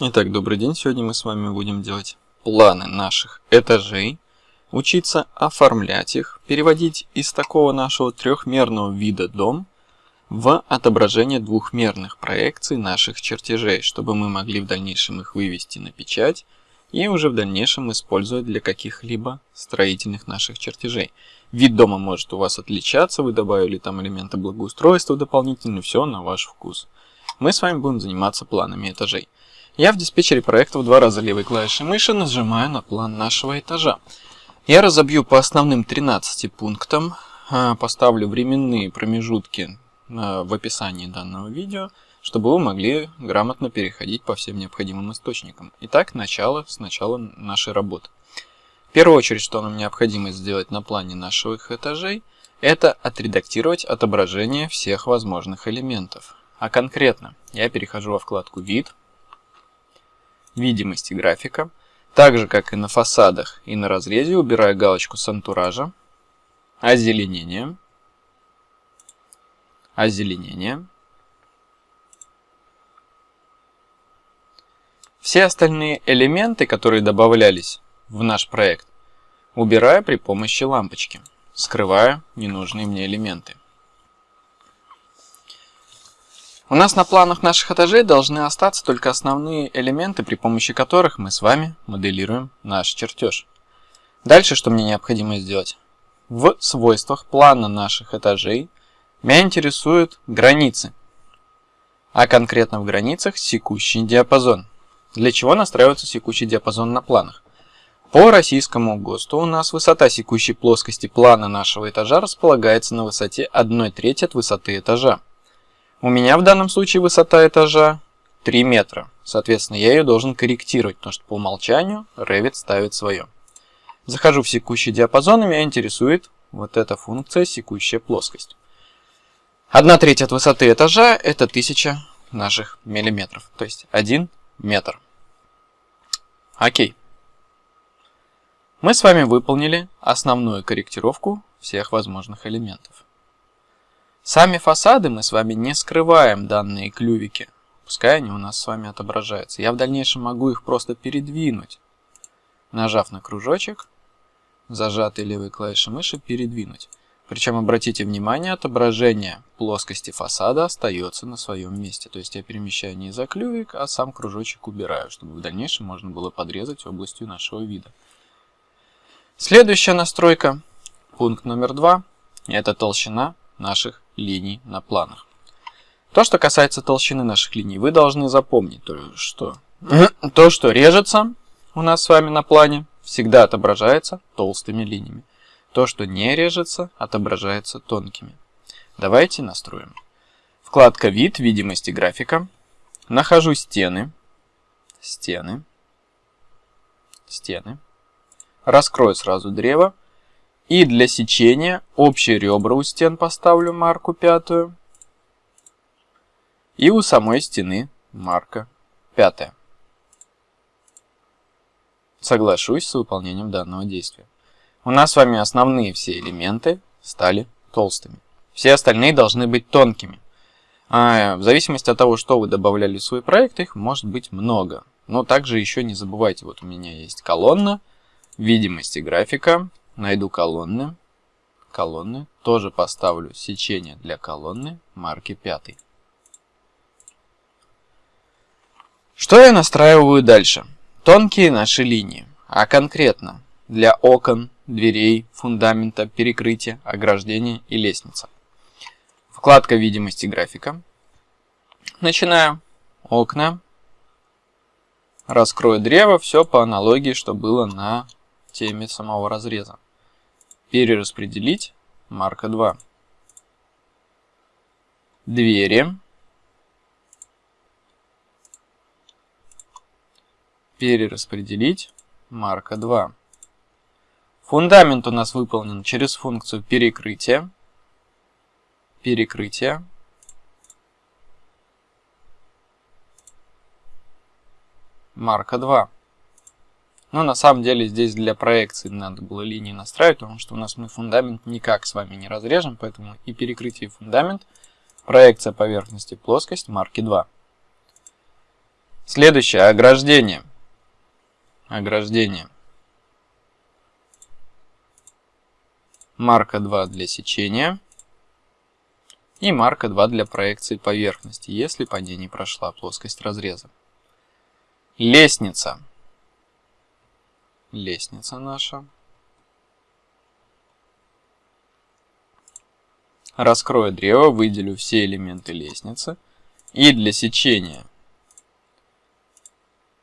Итак, добрый день. Сегодня мы с вами будем делать планы наших этажей, учиться оформлять их, переводить из такого нашего трехмерного вида дом в отображение двухмерных проекций наших чертежей, чтобы мы могли в дальнейшем их вывести на печать и уже в дальнейшем использовать для каких-либо строительных наших чертежей. Вид дома может у вас отличаться, вы добавили там элементы благоустройства дополнительно, все на ваш вкус. Мы с вами будем заниматься планами этажей. Я в диспетчере проектов два раза левой клавишей мыши нажимаю на план нашего этажа. Я разобью по основным 13 пунктам, а, поставлю временные промежутки а, в описании данного видео, чтобы вы могли грамотно переходить по всем необходимым источникам. Итак, начало с начала нашей работы. В первую очередь, что нам необходимо сделать на плане наших этажей, это отредактировать отображение всех возможных элементов. А конкретно, я перехожу во вкладку «Вид», видимости графика. Так же, как и на фасадах и на разрезе, убираю галочку с антуража, озеленение, озеленение. Все остальные элементы, которые добавлялись в наш проект, убираю при помощи лампочки, скрывая ненужные мне элементы. У нас на планах наших этажей должны остаться только основные элементы, при помощи которых мы с вами моделируем наш чертеж. Дальше что мне необходимо сделать? В свойствах плана наших этажей меня интересуют границы, а конкретно в границах секущий диапазон. Для чего настраивается секущий диапазон на планах? По российскому ГОСТу у нас высота секущей плоскости плана нашего этажа располагается на высоте 1 треть от высоты этажа. У меня в данном случае высота этажа 3 метра. Соответственно, я ее должен корректировать, потому что по умолчанию Revit ставит свое. Захожу в секущий диапазон, и меня интересует вот эта функция секущая плоскость. 1 треть от высоты этажа это 1000 наших миллиметров, то есть 1 метр. Окей. Мы с вами выполнили основную корректировку всех возможных элементов. Сами фасады мы с вами не скрываем данные клювики. Пускай они у нас с вами отображаются. Я в дальнейшем могу их просто передвинуть. Нажав на кружочек, зажатой левой клавишей мыши передвинуть. Причем обратите внимание, отображение плоскости фасада остается на своем месте. То есть я перемещаю не за клювик, а сам кружочек убираю, чтобы в дальнейшем можно было подрезать областью нашего вида. Следующая настройка, пункт номер два, это толщина наших линий на планах. То, что касается толщины наших линий, вы должны запомнить, то, что то, что режется у нас с вами на плане, всегда отображается толстыми линиями. То, что не режется, отображается тонкими. Давайте настроим. Вкладка «Вид», «Видимости графика». Нахожу стены, стены, стены. Раскрою сразу древо и для сечения общие ребра у стен поставлю марку пятую. И у самой стены марка пятая. Соглашусь с выполнением данного действия. У нас с вами основные все элементы стали толстыми. Все остальные должны быть тонкими. А в зависимости от того, что вы добавляли в свой проект, их может быть много. Но также еще не забывайте, вот у меня есть колонна, видимости графика, Найду колонны. Колонны. Тоже поставлю сечение для колонны марки 5. Что я настраиваю дальше? Тонкие наши линии. А конкретно для окон, дверей, фундамента, перекрытия, ограждения и лестницы. Вкладка видимости графика. Начинаю. Окна. Раскрою древо. Все по аналогии, что было на теме самого разреза. Перераспределить. Марка 2. Двери. Перераспределить. Марка 2. Фундамент у нас выполнен через функцию перекрытия. Перекрытие. Марка 2. Но на самом деле здесь для проекции надо было линии настраивать, потому что у нас мы фундамент никак с вами не разрежем, поэтому и перекрытие фундамент, проекция поверхности плоскость марки 2. Следующее ограждение. Ограждение. Марка 2 для сечения. И марка 2 для проекции поверхности, если по ней не прошла плоскость разреза. Лестница. Лестница наша. Раскрою древо, выделю все элементы лестницы. И для сечения,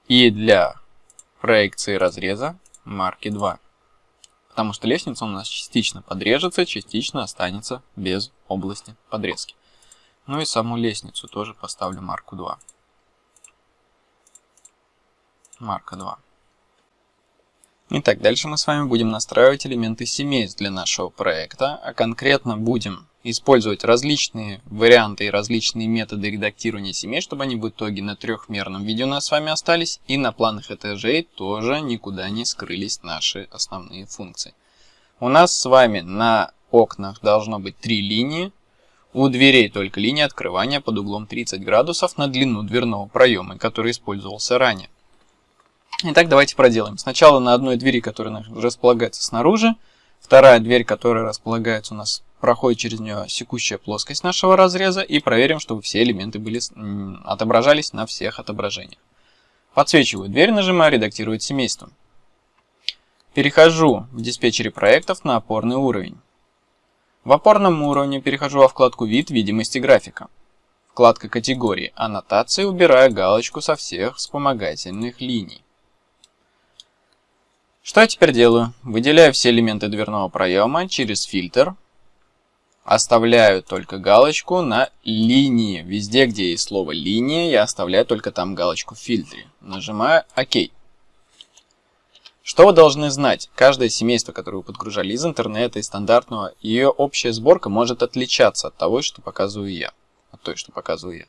и для проекции разреза марки 2. Потому что лестница у нас частично подрежется, частично останется без области подрезки. Ну и саму лестницу тоже поставлю марку 2. Марка 2. Итак, дальше мы с вами будем настраивать элементы семейств для нашего проекта, а конкретно будем использовать различные варианты и различные методы редактирования семей, чтобы они в итоге на трехмерном виде у нас с вами остались, и на планах этажей тоже никуда не скрылись наши основные функции. У нас с вами на окнах должно быть три линии, у дверей только линия открывания под углом 30 градусов на длину дверного проема, который использовался ранее. Итак, давайте проделаем. Сначала на одной двери, которая располагается снаружи, вторая дверь, которая располагается у нас, проходит через нее секущая плоскость нашего разреза и проверим, чтобы все элементы были отображались на всех отображениях. Подсвечиваю дверь, нажимаю «Редактировать семейство». Перехожу в диспетчере проектов на опорный уровень. В опорном уровне перехожу во вкладку «Вид видимости графика». Вкладка «Категории. Аннотации» убираю галочку со всех вспомогательных линий. Что я теперь делаю? Выделяю все элементы дверного проема через фильтр. Оставляю только галочку на линии. Везде, где есть слово линия, я оставляю только там галочку в фильтре. Нажимаю ОК. Что вы должны знать? Каждое семейство, которое вы подгружали из интернета, из стандартного, ее общая сборка может отличаться от того, что показываю я. От той, что показываю я.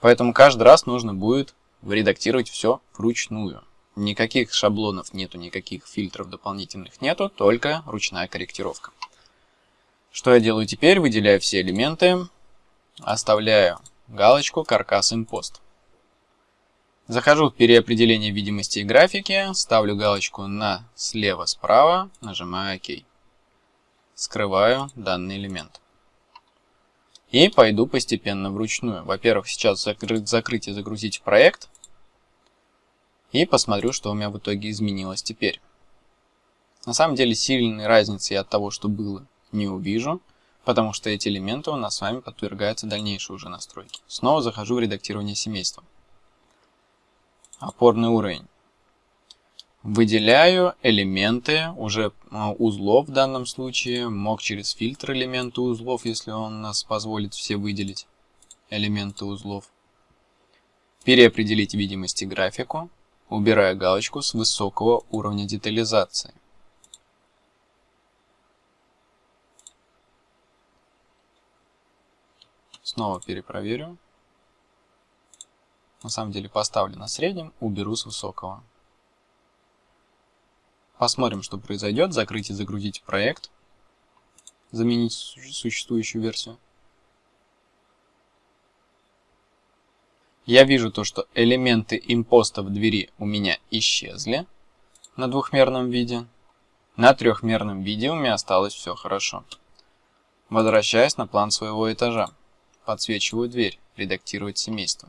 Поэтому каждый раз нужно будет редактировать все вручную. Никаких шаблонов нету, никаких фильтров дополнительных нету, только ручная корректировка. Что я делаю теперь? Выделяю все элементы, оставляю галочку «Каркас импост». Захожу в переопределение видимости и графики, ставлю галочку на слева-справа, нажимаю ОК. Скрываю данный элемент. И пойду постепенно вручную. Во-первых, сейчас закрыть, закрыть и загрузить проект. И посмотрю, что у меня в итоге изменилось теперь. На самом деле сильной разницы я от того, что было, не увижу, потому что эти элементы у нас с вами подвергаются дальнейшей уже настройке. Снова захожу в редактирование семейства. Опорный уровень. Выделяю элементы уже а, узлов в данном случае, мог через фильтр элементы узлов, если он нас позволит все выделить элементы узлов. Переопределить видимость и графику убирая галочку с высокого уровня детализации. Снова перепроверю. На самом деле поставлю на среднем, уберу с высокого. Посмотрим, что произойдет. Закрыть и загрузить проект. Заменить существующую версию. Я вижу то, что элементы импоста в двери у меня исчезли на двухмерном виде. На трехмерном виде у меня осталось все хорошо. Возвращаюсь на план своего этажа. Подсвечиваю дверь, редактировать семейство.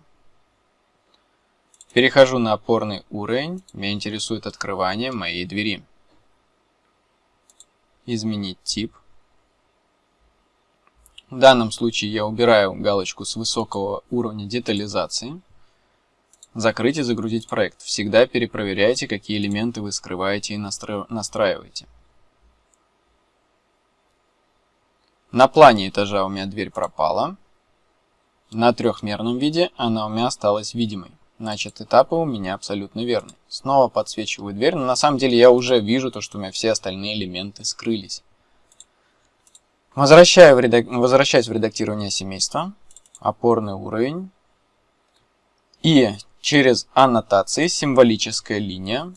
Перехожу на опорный уровень, меня интересует открывание моей двери. Изменить тип. В данном случае я убираю галочку с высокого уровня детализации. Закрыть и загрузить проект. Всегда перепроверяйте, какие элементы вы скрываете и настраиваете. На плане этажа у меня дверь пропала. На трехмерном виде она у меня осталась видимой. Значит, этапы у меня абсолютно верны. Снова подсвечиваю дверь, но на самом деле я уже вижу то, что у меня все остальные элементы скрылись. Возвращаю в редак... Возвращаюсь в редактирование семейства, опорный уровень. И через аннотации символическая линия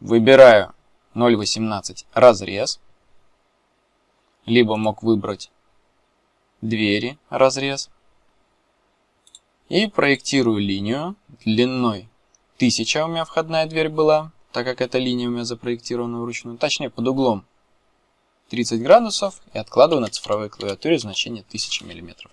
выбираю 0.18 разрез. Либо мог выбрать двери разрез. И проектирую линию длиной 1000 у меня входная дверь была, так как эта линия у меня запроектирована вручную, точнее под углом 30 градусов и откладываю на цифровой клавиатуре значение 1000 мм.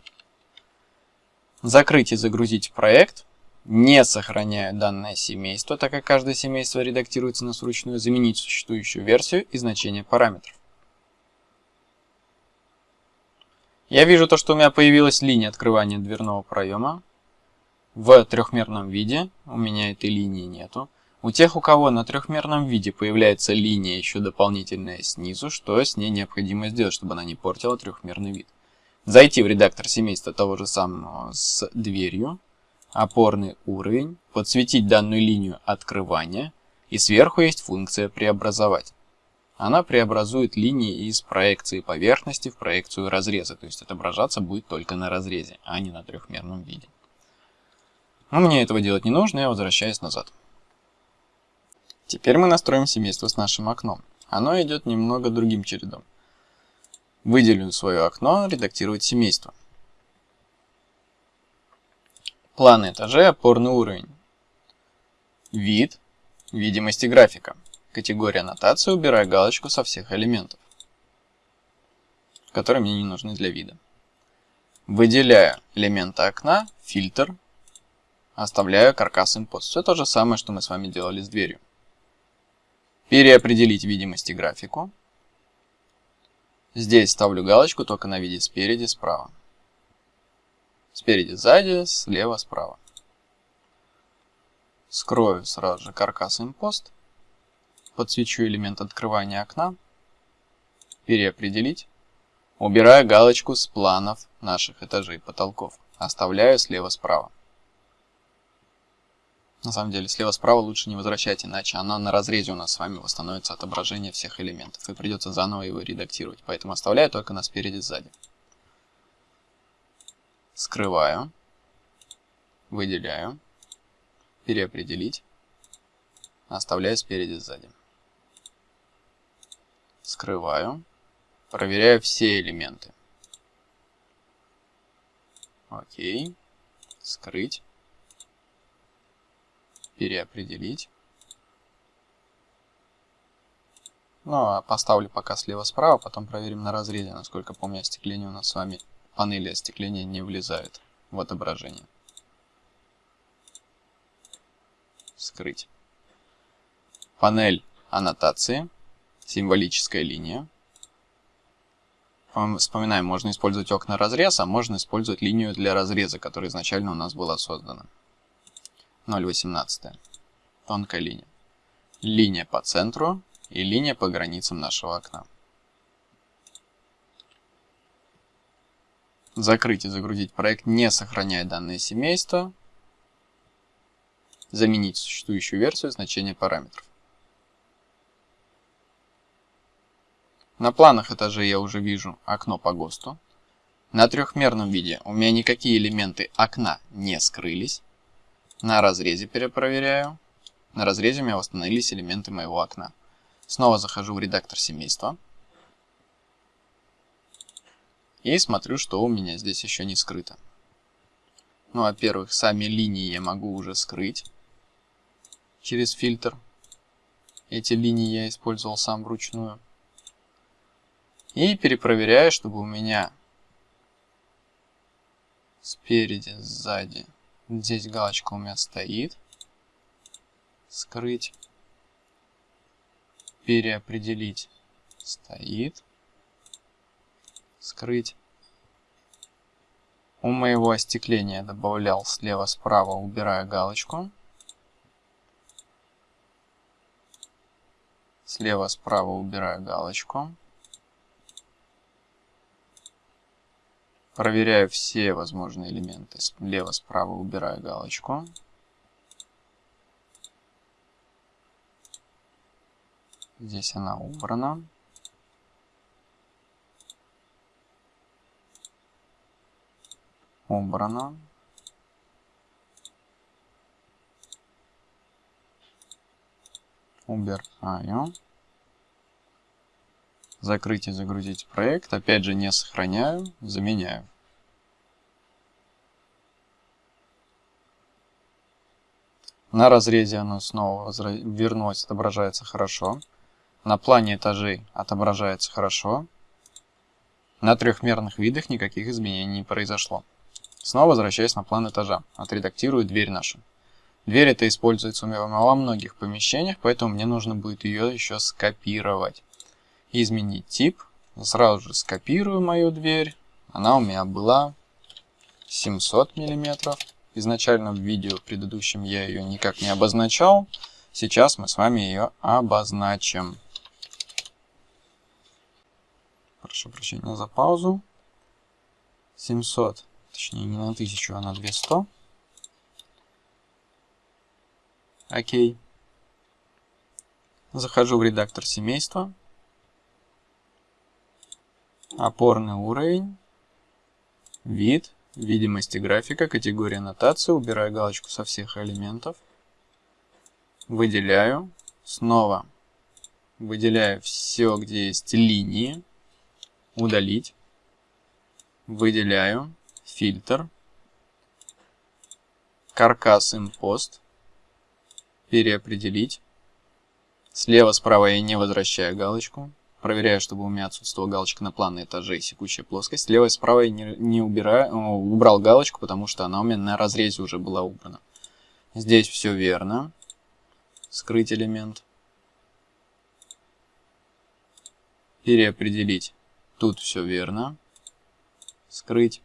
Закрыть и загрузить проект, не сохраняя данное семейство, так как каждое семейство редактируется на вручную, заменить существующую версию и значение параметров. Я вижу то, что у меня появилась линия открывания дверного проема. В трехмерном виде у меня этой линии нету. У тех, у кого на трехмерном виде появляется линия еще дополнительная снизу, что с ней необходимо сделать, чтобы она не портила трехмерный вид. Зайти в редактор семейства того же самого с дверью, опорный уровень, подсветить данную линию открывания, и сверху есть функция «Преобразовать». Она преобразует линии из проекции поверхности в проекцию разреза, то есть отображаться будет только на разрезе, а не на трехмерном виде. Но мне этого делать не нужно, я возвращаюсь назад. Теперь мы настроим семейство с нашим окном. Оно идет немного другим чередом. Выделю свое окно, редактировать семейство. Планы этажей, опорный уровень. Вид, видимости графика. Категория аннотации, убираю галочку со всех элементов, которые мне не нужны для вида. Выделяю элементы окна, фильтр, оставляю каркас импост. Все то же самое, что мы с вами делали с дверью. Переопределить видимости графику. Здесь ставлю галочку только на виде спереди, справа. Спереди, сзади, слева, справа. Скрою сразу же каркас импост. Подсвечу элемент открывания окна. Переопределить. Убираю галочку с планов наших этажей потолков. Оставляю слева-справа. На самом деле, слева-справа лучше не возвращать, иначе она на разрезе у нас с вами восстановится отображение всех элементов, и придется заново его редактировать. Поэтому оставляю только на спереди-сзади. Скрываю. Выделяю. Переопределить. Оставляю спереди-сзади. Скрываю. Проверяю все элементы. Окей. Скрыть переопределить. Ну, а поставлю пока слева-справа, потом проверим на разрезе. Насколько помню, остекление у нас с вами, панели остекления не влезают в отображение. Скрыть. Панель аннотации, символическая линия. Вспоминаем, можно использовать окна разрез, а можно использовать линию для разреза, которая изначально у нас была создана. 0,18. Тонкая линия. Линия по центру и линия по границам нашего окна. Закрыть и загрузить проект, не сохраняя данное семейство. Заменить существующую версию значения параметров. На планах этажей я уже вижу окно по ГОСТу. На трехмерном виде у меня никакие элементы окна не скрылись. На разрезе перепроверяю. На разрезе у меня восстановились элементы моего окна. Снова захожу в редактор семейства. И смотрю, что у меня здесь еще не скрыто. Ну, во-первых, сами линии я могу уже скрыть через фильтр. Эти линии я использовал сам вручную. И перепроверяю, чтобы у меня спереди, сзади Здесь галочка у меня стоит. Скрыть. Переопределить. Стоит. Скрыть. У моего остекления добавлял слева-справа, убираю галочку. Слева-справа убираю галочку. Проверяю все возможные элементы. Слева-справа убираю галочку. Здесь она убрана. Убрана. Убираю. Закрыть и загрузить проект. Опять же не сохраняю, заменяю. На разрезе оно снова вернулось, отображается хорошо. На плане этажей отображается хорошо. На трехмерных видах никаких изменений не произошло. Снова возвращаясь на план этажа. Отредактирую дверь нашу. Дверь это используется во многих помещениях, поэтому мне нужно будет ее еще скопировать. Изменить тип. Сразу же скопирую мою дверь. Она у меня была 700 миллиметров. Изначально в видео предыдущем я ее никак не обозначал. Сейчас мы с вами ее обозначим. Прошу прощения за паузу. 700, точнее не на 1000, а на 200. Окей. Захожу в редактор семейства. Опорный уровень. Вид. Видимости графика. Категория аннотации. Убираю галочку со всех элементов. Выделяю. Снова выделяю все, где есть линии. Удалить. Выделяю. Фильтр. Каркас импост переопределить. Слева, справа я не возвращаю галочку. Проверяю, чтобы у меня отсутствовала галочка на планной этаже и секущая плоскость. Слева и справа я не, не убираю, убрал галочку, потому что она у меня на разрезе уже была убрана. Здесь все верно. Скрыть элемент. Переопределить. Тут все верно. Скрыть.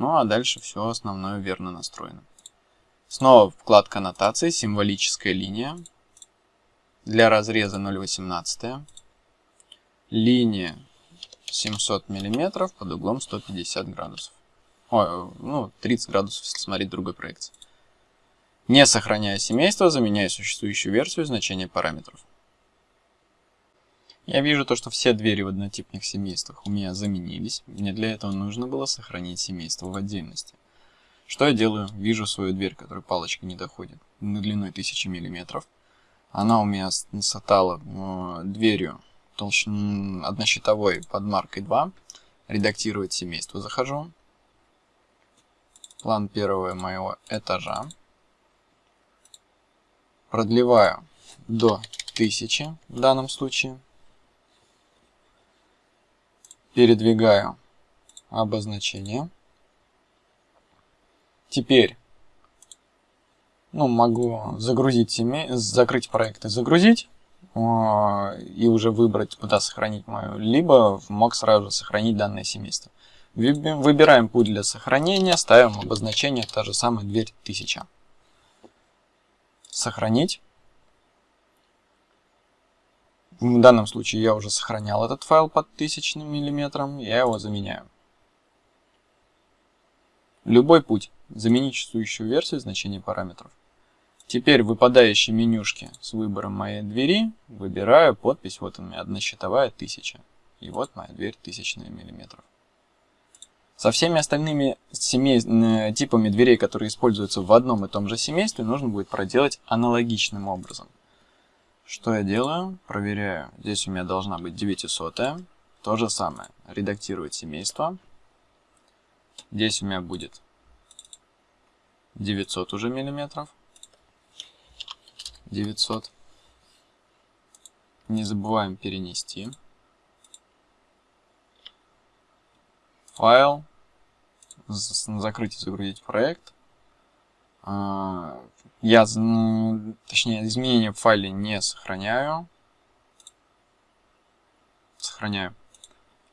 Ну а дальше все основное верно настроено. Снова вкладка аннотации, символическая линия. Для разреза 0,18. Линия 700 мм под углом 150 градусов. Ой, ну, 30 градусов, если смотреть другой проекции. Не сохраняя семейство, заменяю существующую версию значения параметров. Я вижу то, что все двери в однотипных семействах у меня заменились. Мне для этого нужно было сохранить семейство в отдельности. Что я делаю? Вижу свою дверь, которой палочка не доходит, на длиной 1000 мм. Она у меня сатала э, дверью толщин однощитовой под маркой 2. Редактировать семейство захожу. План первого моего этажа. Продлеваю до 1000 в данном случае. Передвигаю обозначение. Теперь ну, могу загрузить семей, закрыть проект и загрузить, и уже выбрать, куда сохранить мою, либо мог сразу же сохранить данное семейство. Выбираем путь для сохранения, ставим обозначение, та же самая дверь 1000. Сохранить. В данном случае я уже сохранял этот файл под 1000 мм, я его заменяю. Любой путь. Заменить существующую версию значения параметров. Теперь в выпадающей менюшке с выбором моей двери выбираю подпись, вот у меня однощитовая 1000. И вот моя дверь 1000 мм. Со всеми остальными семей... Э, типами дверей, которые используются в одном и том же семействе, нужно будет проделать аналогичным образом. Что я делаю? Проверяю. Здесь у меня должна быть 900. -я. То же самое. Редактировать семейство. Здесь у меня будет 900 уже миллиметров. 900. Не забываем перенести. Файл. Закрыть и загрузить проект. А, я, точнее, изменения в файле не сохраняю. Сохраняю.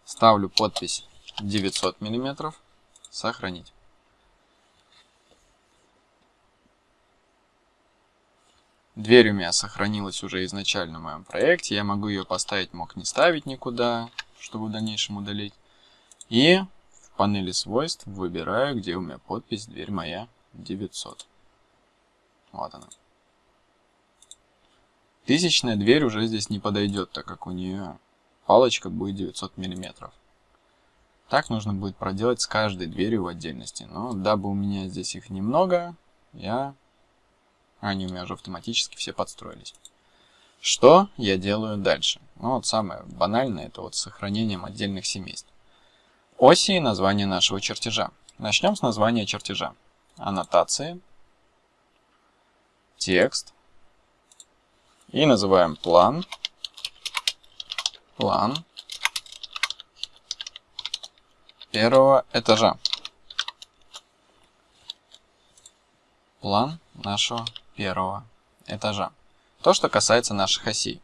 Ставлю подпись 900 миллиметров. Сохранить. Дверь у меня сохранилась уже изначально в моем проекте. Я могу ее поставить, мог не ставить никуда, чтобы в дальнейшем удалить. И в панели свойств выбираю, где у меня подпись «Дверь моя 900». Вот она. Тысячная дверь уже здесь не подойдет, так как у нее палочка будет 900 миллиметров. Так нужно будет проделать с каждой дверью в отдельности. Но дабы у меня здесь их немного, я... Они у меня уже автоматически все подстроились. Что я делаю дальше? Ну вот самое банальное, это вот с сохранением отдельных семейств. Оси и название нашего чертежа. Начнем с названия чертежа. Аннотации. текст и называем план. План первого этажа. План нашего первого этажа. То, что касается наших осей.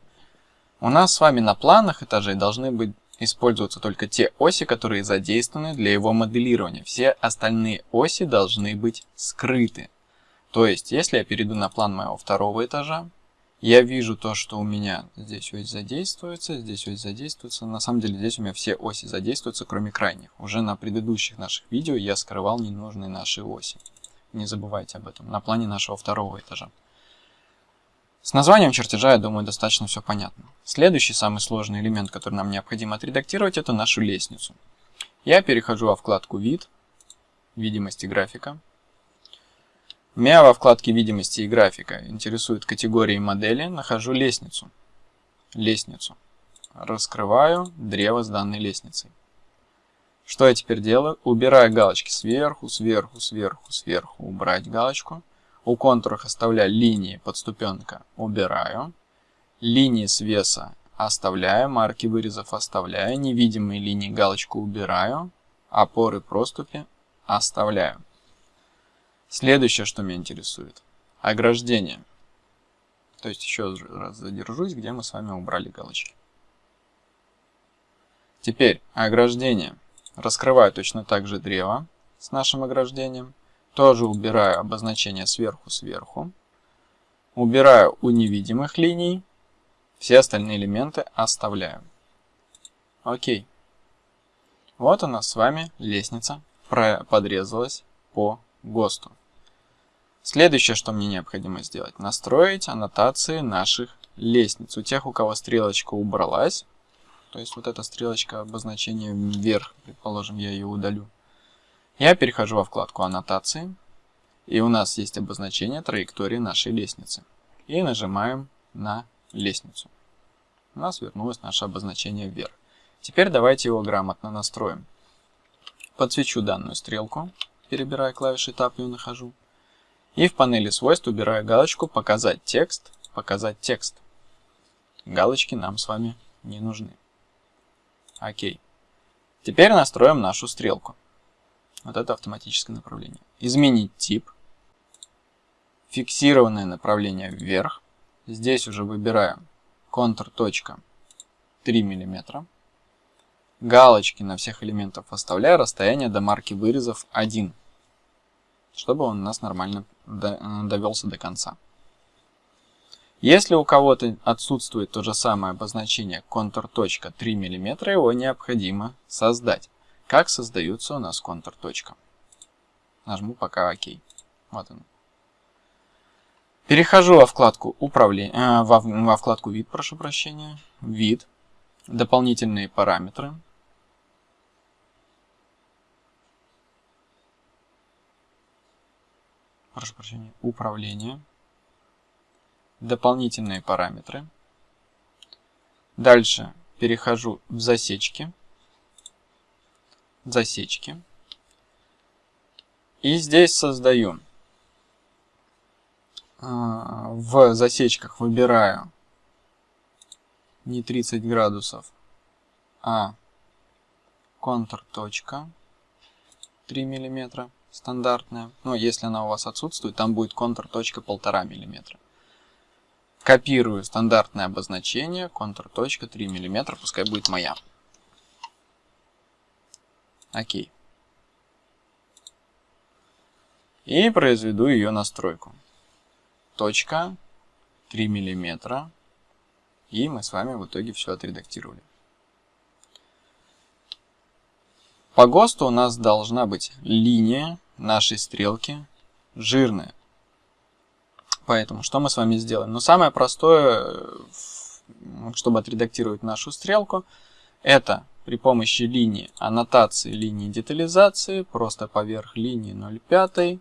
У нас с вами на планах этажей должны быть использоваться только те оси, которые задействованы для его моделирования. Все остальные оси должны быть скрыты. То есть, если я перейду на план моего второго этажа, я вижу то, что у меня здесь ось задействуется, здесь ось задействуется. На самом деле здесь у меня все оси задействуются, кроме крайних. Уже на предыдущих наших видео я скрывал ненужные наши оси. Не забывайте об этом. На плане нашего второго этажа. С названием чертежа, я думаю, достаточно все понятно. Следующий, самый сложный элемент, который нам необходимо отредактировать, это нашу лестницу. Я перехожу во вкладку «Вид», «Видимость и графика». Меня во вкладке видимости и графика интересуют категории модели, нахожу лестницу. Лестницу. Раскрываю древо с данной лестницей. Что я теперь делаю? Убираю галочки сверху, сверху, сверху, сверху. Убрать галочку. У контуров оставляю линии подступенка. Убираю. Линии свеса оставляю. Марки вырезов оставляю. Невидимые линии галочку убираю. Опоры проступи оставляю. Следующее, что меня интересует. Ограждение. То есть еще раз задержусь, где мы с вами убрали галочки. Теперь ограждение. Раскрываю точно так же древо с нашим ограждением. Тоже убираю обозначение сверху-сверху. Убираю у невидимых линий. Все остальные элементы оставляю. Окей. Вот у нас с вами лестница подрезалась по ГОСТу. Следующее, что мне необходимо сделать, настроить аннотации наших лестниц. У тех, у кого стрелочка убралась, то есть вот эта стрелочка обозначения вверх, предположим, я ее удалю. Я перехожу во вкладку аннотации, и у нас есть обозначение траектории нашей лестницы. И нажимаем на лестницу. У нас вернулось наше обозначение вверх. Теперь давайте его грамотно настроим. Подсвечу данную стрелку, перебирая клавиши Tab и нахожу. И в панели свойств убираю галочку «Показать текст», «Показать текст». Галочки нам с вами не нужны. Окей. Теперь настроим нашу стрелку. Вот это автоматическое направление. Изменить тип. Фиксированное направление вверх. Здесь уже выбираю контур точка 3 мм. Галочки на всех элементах оставляю. Расстояние до марки вырезов 1 чтобы он у нас нормально э, довелся до конца. Если у кого-то отсутствует то же самое обозначение контур.3 мм, его необходимо создать. Как создается у нас контур. -точка? Нажму пока ОК. Вот он. Перехожу во вкладку управление, э, во, во вкладку вид, прошу прощения, вид, дополнительные параметры, прошу прощения, управление, дополнительные параметры. Дальше перехожу в засечки, засечки. И здесь создаю. А, в засечках выбираю не 30 градусов, а контур точка 3 миллиметра стандартная. Но если она у вас отсутствует, там будет контур точка 1,5 мм. Копирую стандартное обозначение, контур точка 3 мм, пускай будет моя. Окей. И произведу ее настройку. Точка 3 мм. И мы с вами в итоге все отредактировали. По ГОСТу у нас должна быть линия нашей стрелки жирная. Поэтому что мы с вами сделаем? Ну, самое простое, чтобы отредактировать нашу стрелку, это при помощи линии аннотации, линии детализации, просто поверх линии 0,5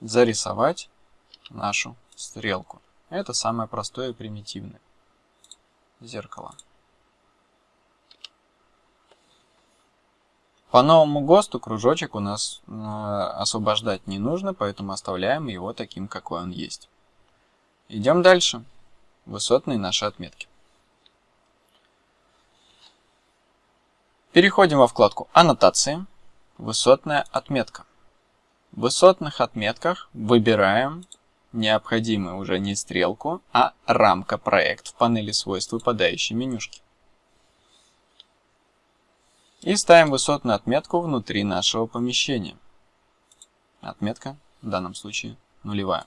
зарисовать нашу стрелку. Это самое простое и примитивное зеркало. По новому ГОСТу кружочек у нас э, освобождать не нужно, поэтому оставляем его таким, какой он есть. Идем дальше. Высотные наши отметки. Переходим во вкладку «Аннотации», «Высотная отметка». В высотных отметках выбираем необходимую уже не стрелку, а рамка проект в панели свойств выпадающей менюшки. И ставим высотную отметку внутри нашего помещения. Отметка в данном случае нулевая.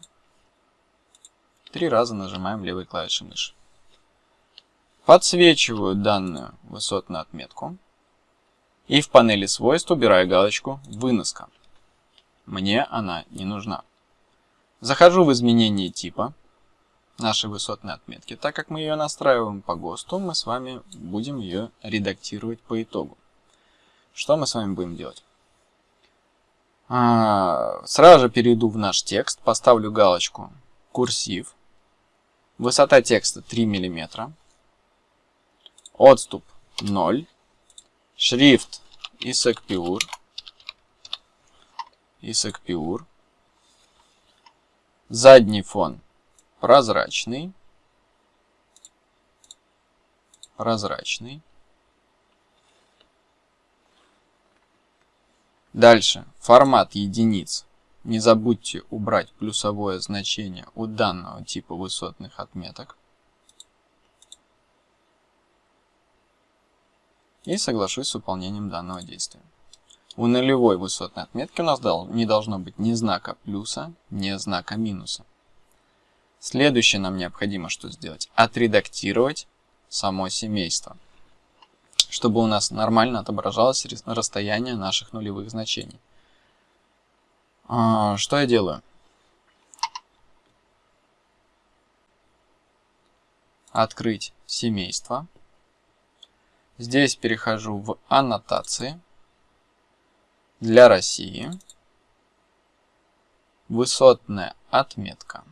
Три раза нажимаем левой клавишей мыши. Подсвечиваю данную высотную отметку. И в панели свойств убираю галочку «Выноска». Мне она не нужна. Захожу в изменение типа нашей высотной отметки. Так как мы ее настраиваем по ГОСТу, мы с вами будем ее редактировать по итогу. Что мы с вами будем делать? А, сразу же перейду в наш текст, поставлю галочку «Курсив». Высота текста 3 мм. Отступ 0. Шрифт. ISAC Pure. Задний фон прозрачный. Прозрачный. Дальше. Формат единиц. Не забудьте убрать плюсовое значение у данного типа высотных отметок. И соглашусь с выполнением данного действия. У нулевой высотной отметки у нас не должно быть ни знака плюса, ни знака минуса. Следующее нам необходимо что сделать? Отредактировать само семейство чтобы у нас нормально отображалось расстояние наших нулевых значений. А, что я делаю? Открыть семейство. Здесь перехожу в аннотации. Для России. Высотная отметка.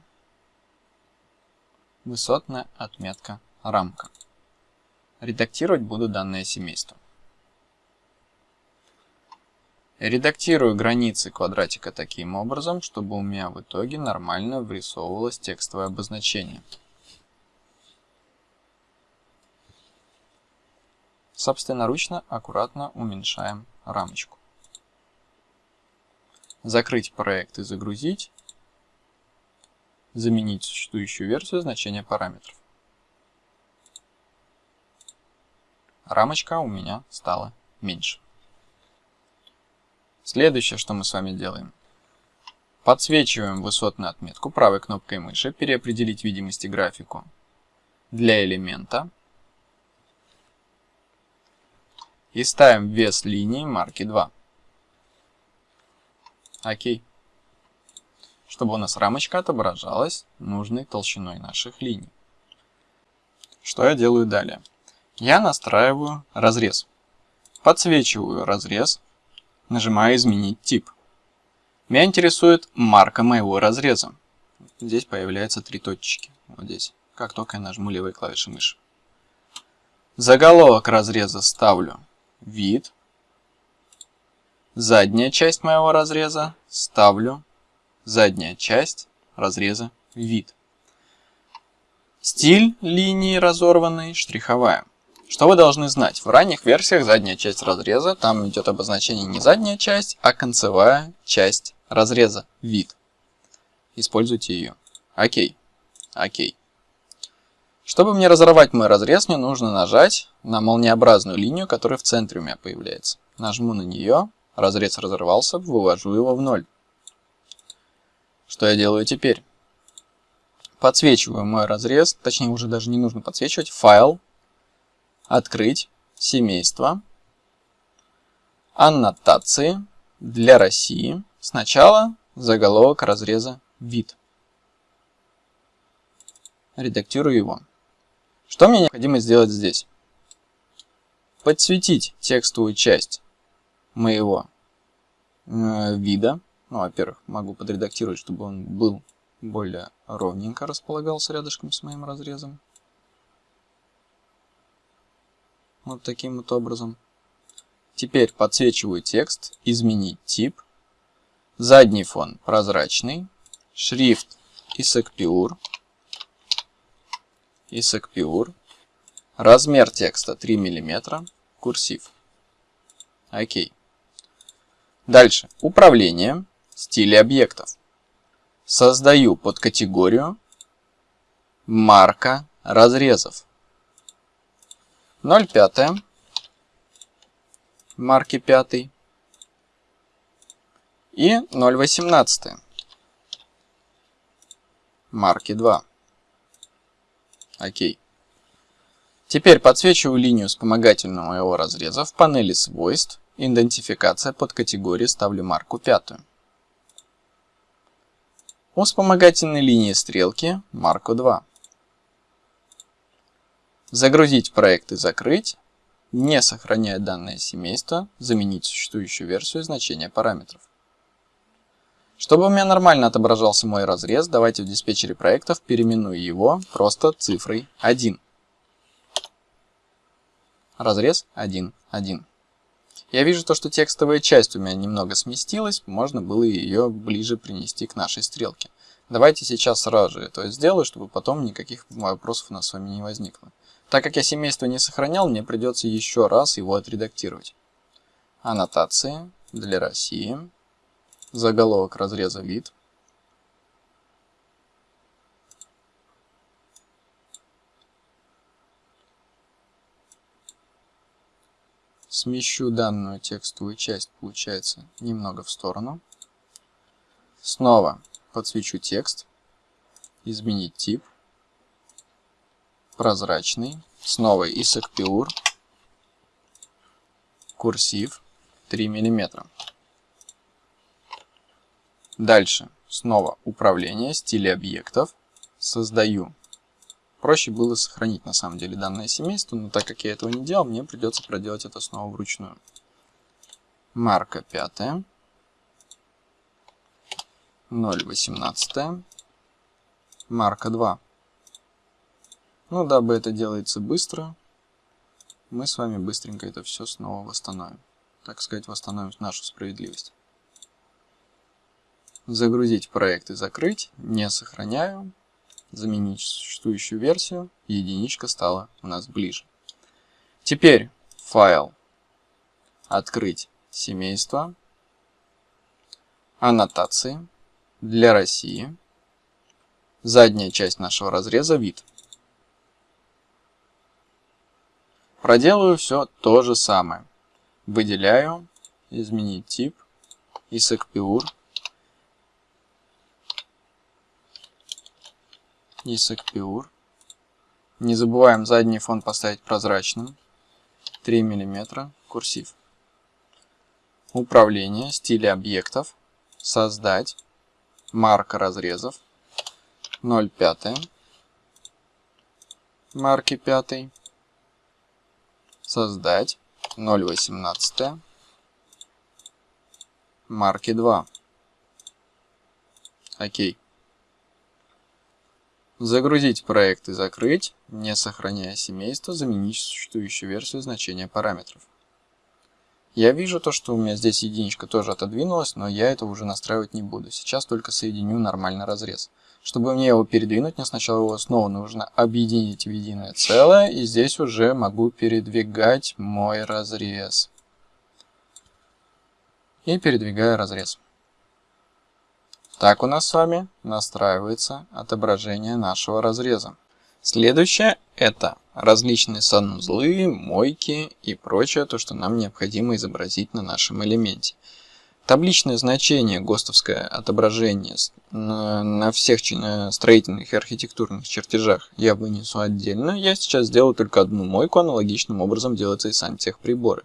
Высотная отметка рамка. Редактировать буду данное семейство. Редактирую границы квадратика таким образом, чтобы у меня в итоге нормально врисовывалось текстовое обозначение. Собственноручно аккуратно уменьшаем рамочку. Закрыть проект и загрузить. Заменить существующую версию значения параметров. Рамочка у меня стала меньше. Следующее, что мы с вами делаем. Подсвечиваем высотную отметку правой кнопкой мыши, переопределить видимости графику для элемента. И ставим вес линии марки 2. Окей. Чтобы у нас рамочка отображалась нужной толщиной наших линий. Что я делаю далее? Я настраиваю разрез. Подсвечиваю разрез, нажимаю «Изменить тип». Меня интересует марка моего разреза. Здесь появляются три точки. Вот здесь. Как только я нажму левой клавишей мыши. Заголовок разреза ставлю «Вид». Задняя часть моего разреза ставлю задняя часть разреза «Вид». Стиль линии разорванной штриховая. Что вы должны знать? В ранних версиях задняя часть разреза, там идет обозначение не задняя часть, а концевая часть разреза, вид. Используйте ее. Окей. Окей. Чтобы мне разорвать мой разрез, мне нужно нажать на молниеобразную линию, которая в центре у меня появляется. Нажму на нее, разрез разорвался, вывожу его в ноль. Что я делаю теперь? Подсвечиваю мой разрез, точнее уже даже не нужно подсвечивать, файл, Открыть семейство. Аннотации для России. Сначала заголовок разреза вид. Редактирую его. Что мне необходимо сделать здесь? Подсветить текстовую часть моего э, вида. Ну, во-первых, могу подредактировать, чтобы он был более ровненько располагался рядышком с моим разрезом. Вот таким вот образом. Теперь подсвечиваю текст, изменить тип, задний фон прозрачный, шрифт Isaac Isaac размер текста 3 мм, курсив. Окей. Дальше. Управление, стили объектов. Создаю подкатегорию марка разрезов. 0,5 марки 5 и 0,18 марки 2. Окей. Теперь подсвечиваю линию вспомогательного моего разреза в панели свойств, идентификация под категории ставлю марку 5. У вспомогательной линии стрелки марку 2. Загрузить проект и закрыть, не сохраняя данное семейство, заменить существующую версию значения параметров. Чтобы у меня нормально отображался мой разрез, давайте в диспетчере проектов переименую его просто цифрой 1. Разрез 1, 1. Я вижу то, что текстовая часть у меня немного сместилась, можно было ее ближе принести к нашей стрелке. Давайте сейчас сразу же это сделаю, чтобы потом никаких вопросов у нас с вами не возникло. Так как я семейство не сохранял, мне придется еще раз его отредактировать. Аннотации для России. Заголовок разреза вид. Смещу данную текстовую часть, получается, немного в сторону. Снова подсвечу текст. Изменить тип прозрачный, снова Pure, курсив 3 мм. Дальше снова управление, стили объектов, создаю. Проще было сохранить на самом деле данное семейство, но так как я этого не делал, мне придется проделать это снова вручную. Марка 5. 0.18. Марка 2. Ну, дабы это делается быстро, мы с вами быстренько это все снова восстановим. Так сказать, восстановим нашу справедливость. Загрузить проект и закрыть. Не сохраняю. Заменить существующую версию. Единичка стала у нас ближе. Теперь файл. Открыть семейство. Аннотации. Для России. Задняя часть нашего разреза вид. Проделаю все то же самое. Выделяю, изменить тип, isacpure, isacpure. Не забываем задний фон поставить прозрачным, 3 мм, курсив. Управление, стили объектов, создать, марка разрезов, 0,5, марки 5 создать 0.18 марки 2. Окей. Загрузить проект и закрыть, не сохраняя семейство, заменить существующую версию значения параметров. Я вижу то, что у меня здесь единичка тоже отодвинулась, но я это уже настраивать не буду. Сейчас только соединю нормальный разрез. Чтобы мне его передвинуть, мне сначала его снова нужно объединить в единое целое, и здесь уже могу передвигать мой разрез. И передвигаю разрез. Так у нас с вами настраивается отображение нашего разреза. Следующее это различные санузлы, мойки и прочее, то, что нам необходимо изобразить на нашем элементе. Табличное значение, ГОСТовское отображение на всех строительных и архитектурных чертежах я вынесу отдельно. Я сейчас сделаю только одну мойку, аналогичным образом делается и сантехприборы.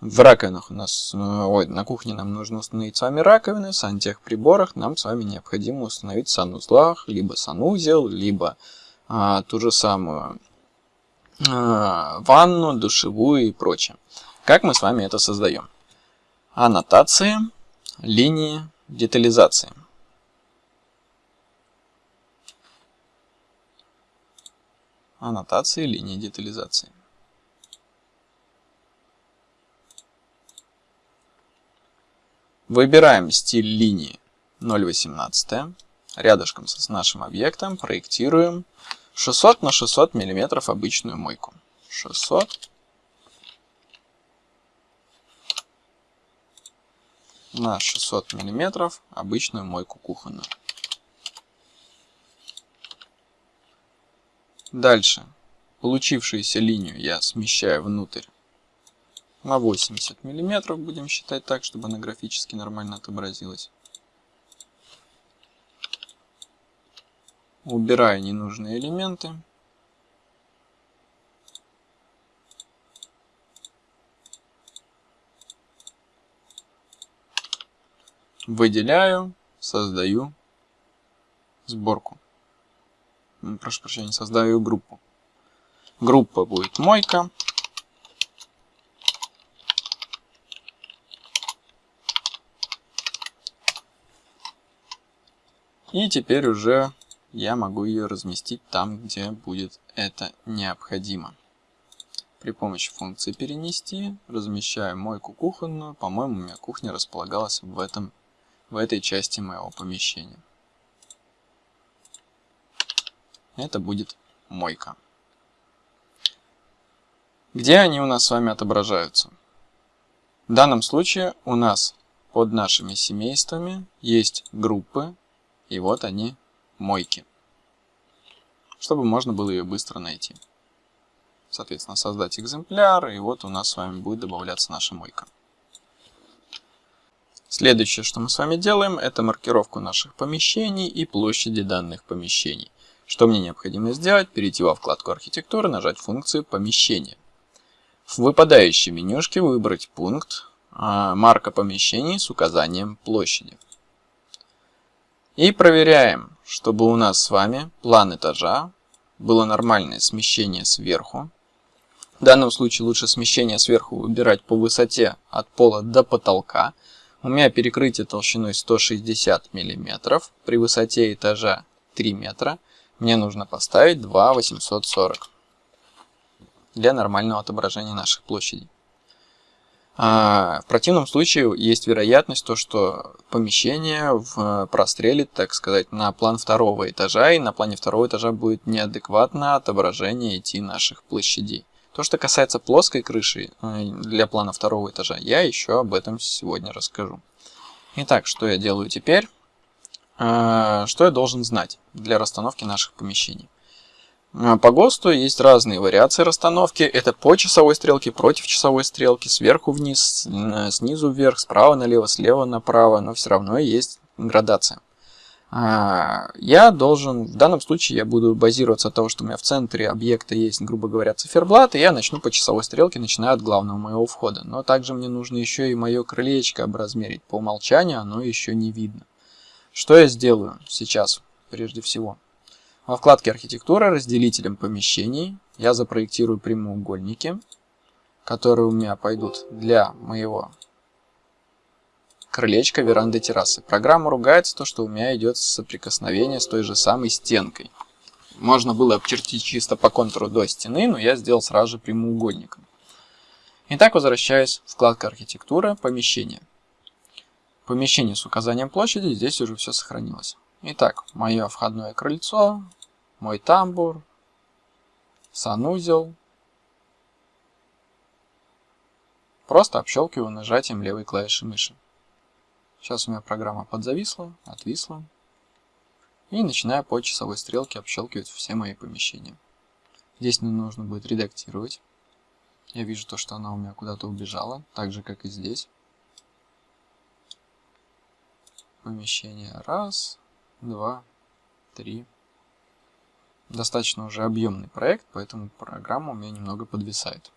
В раковинах у нас, ой, на кухне нам нужно установить с вами раковины, в сантехприборах нам с вами необходимо установить в санузлах, либо санузел, либо а, ту же самую а, ванну, душевую и прочее. Как мы с вами это создаем? Аннотации, линии, детализации. Аннотации, линии детализации. Выбираем стиль линии 0,18. Рядышком с нашим объектом проектируем 600 на 600 мм обычную мойку. 600 на 600 мм обычную мойку кухонную. Дальше получившуюся линию я смещаю внутрь на 80 мм, будем считать так, чтобы она графически нормально отобразилась. Убираю ненужные элементы. Выделяю, создаю сборку. Прошу прощения, создаю группу. Группа будет мойка. И теперь уже я могу ее разместить там, где будет это необходимо. При помощи функции перенести размещаю мойку кухонную. По-моему, у меня кухня располагалась в, этом, в этой части моего помещения. Это будет мойка. Где они у нас с вами отображаются? В данном случае у нас под нашими семействами есть группы, и вот они, мойки. Чтобы можно было ее быстро найти. Соответственно, создать экземпляр, и вот у нас с вами будет добавляться наша мойка. Следующее, что мы с вами делаем, это маркировку наших помещений и площади данных помещений. Что мне необходимо сделать? Перейти во вкладку архитектуры, нажать функцию помещения. В выпадающей менюшке выбрать пункт а, марка помещений с указанием площади. И проверяем, чтобы у нас с вами план этажа было нормальное смещение сверху. В данном случае лучше смещение сверху выбирать по высоте от пола до потолка. У меня перекрытие толщиной 160 мм, при высоте этажа 3 метра. Мне нужно поставить 2 для нормального отображения наших площадей. А в противном случае есть вероятность, то, что помещение в прострелит, так сказать, на план второго этажа, и на плане второго этажа будет неадекватно отображение идти наших площадей. То, что касается плоской крыши э, для плана второго этажа, я еще об этом сегодня расскажу. Итак, что я делаю теперь? А, что я должен знать для расстановки наших помещений? А, по ГОСТу есть разные вариации расстановки. Это по часовой стрелке, против часовой стрелки, сверху вниз, снизу вверх, справа налево, слева направо, но все равно есть градация. А, я должен, в данном случае я буду базироваться от того, что у меня в центре объекта есть, грубо говоря, циферблат, и я начну по часовой стрелке, начиная от главного моего входа. Но также мне нужно еще и мое крылечко образмерить. По умолчанию оно еще не видно. Что я сделаю сейчас, прежде всего? Во вкладке «Архитектура» разделителем помещений я запроектирую прямоугольники, которые у меня пойдут для моего крылечка веранды террасы. Программа ругается то, что у меня идет соприкосновение с той же самой стенкой. Можно было обчертить чисто по контуру до стены, но я сделал сразу же прямоугольником. Итак, возвращаюсь в вкладку «Архитектура», «Помещение». Помещение с указанием площади, здесь уже все сохранилось. Итак, мое входное крыльцо, мой тамбур, санузел. Просто общелкиваю нажатием левой клавиши мыши. Сейчас у меня программа подзависла, отвисла. И начинаю по часовой стрелке общелкивать все мои помещения. Здесь мне нужно будет редактировать. Я вижу то, что она у меня куда-то убежала, так же как и здесь. Помещение раз, два, три. Достаточно уже объемный проект, поэтому программа у меня немного подвисает.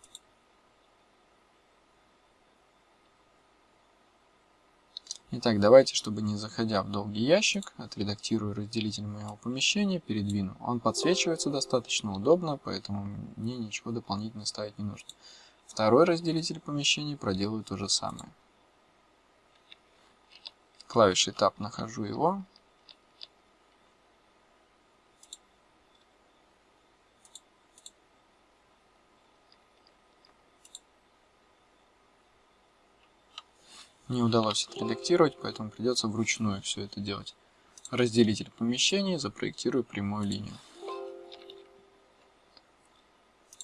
Итак, давайте, чтобы не заходя в долгий ящик, отредактирую разделитель моего помещения, передвину. Он подсвечивается достаточно удобно, поэтому мне ничего дополнительно ставить не нужно. Второй разделитель помещения проделаю то же самое. Клавишей Tab нахожу его, Не удалось отредактировать, поэтому придется вручную все это делать. Разделитель помещений, запроектирую прямую линию.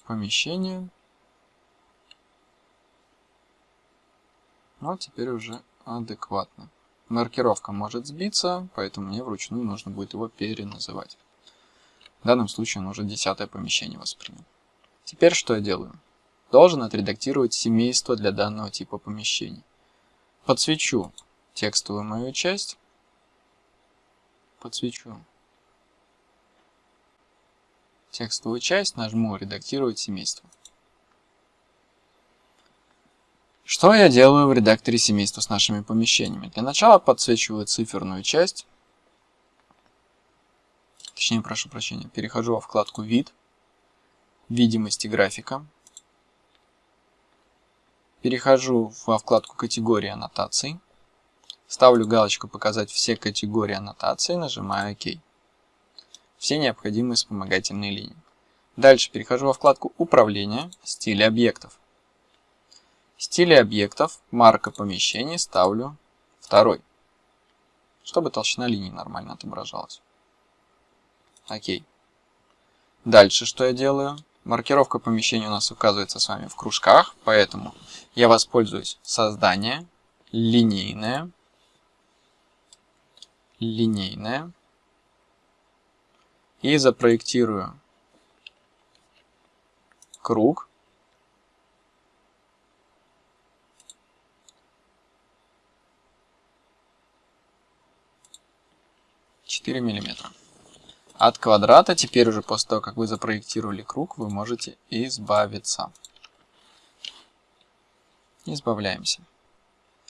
Помещение. Вот теперь уже адекватно. Маркировка может сбиться, поэтому мне вручную нужно будет его переназывать. В данном случае он уже десятое помещение воспринял. Теперь что я делаю? Должен отредактировать семейство для данного типа помещений. Подсвечу текстовую мою часть. Подсвечу текстовую часть, нажму «Редактировать семейство». Что я делаю в редакторе семейства с нашими помещениями? Для начала подсвечиваю циферную часть. Точнее, прошу прощения, перехожу во вкладку «Вид», «Видимости графика». Перехожу во вкладку «Категории аннотаций». Ставлю галочку «Показать все категории аннотаций», нажимаю «Ок». Все необходимые вспомогательные линии. Дальше перехожу во вкладку «Управление. Стили объектов». Стили объектов, марка помещений ставлю второй, чтобы толщина линии нормально отображалась. Окей. Дальше что я делаю? Маркировка помещения у нас указывается с вами в кружках, поэтому я воспользуюсь. Создание, линейное, линейное, и запроектирую. Круг, 4 миллиметра. От квадрата теперь уже после того, как вы запроектировали круг, вы можете избавиться. Избавляемся.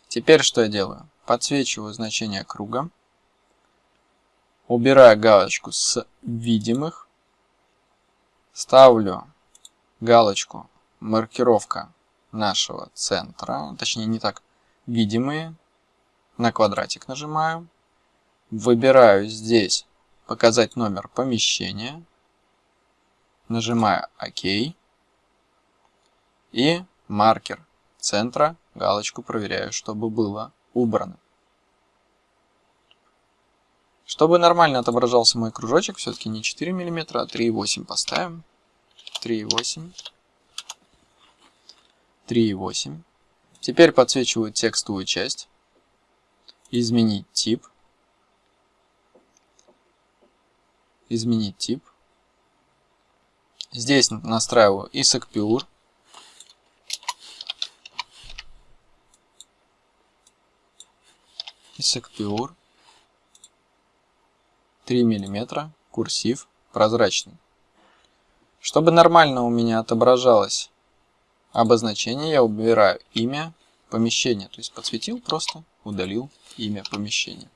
Теперь что я делаю? Подсвечиваю значение круга. Убираю галочку с видимых. Ставлю галочку маркировка нашего центра. Точнее не так, видимые. На квадратик нажимаю. Выбираю здесь «Показать номер помещения». Нажимаю «Ок». И маркер центра, галочку проверяю, чтобы было убрано. Чтобы нормально отображался мой кружочек, все-таки не 4 мм, а 3,8 поставим. 3,8. 3,8. Теперь подсвечиваю текстовую часть. Изменить тип. изменить тип. Здесь настраиваю ISAC Pure. ISAC Pure. 3 мм, курсив, прозрачный. Чтобы нормально у меня отображалось обозначение, я убираю имя помещения. То есть подсветил просто, удалил имя помещения.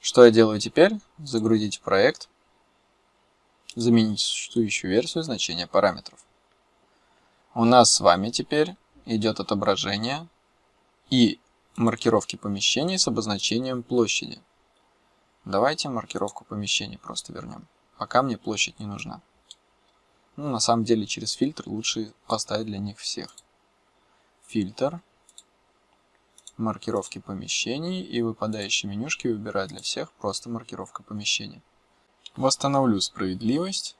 Что я делаю теперь? Загрузить проект, заменить существующую версию значения параметров. У нас с вами теперь идет отображение и маркировки помещений с обозначением площади. Давайте маркировку помещений просто вернем. Пока мне площадь не нужна. Ну, на самом деле через фильтр лучше поставить для них всех. Фильтр маркировки помещений и выпадающие менюшки выбирать для всех просто маркировка помещения. Восстановлю справедливость.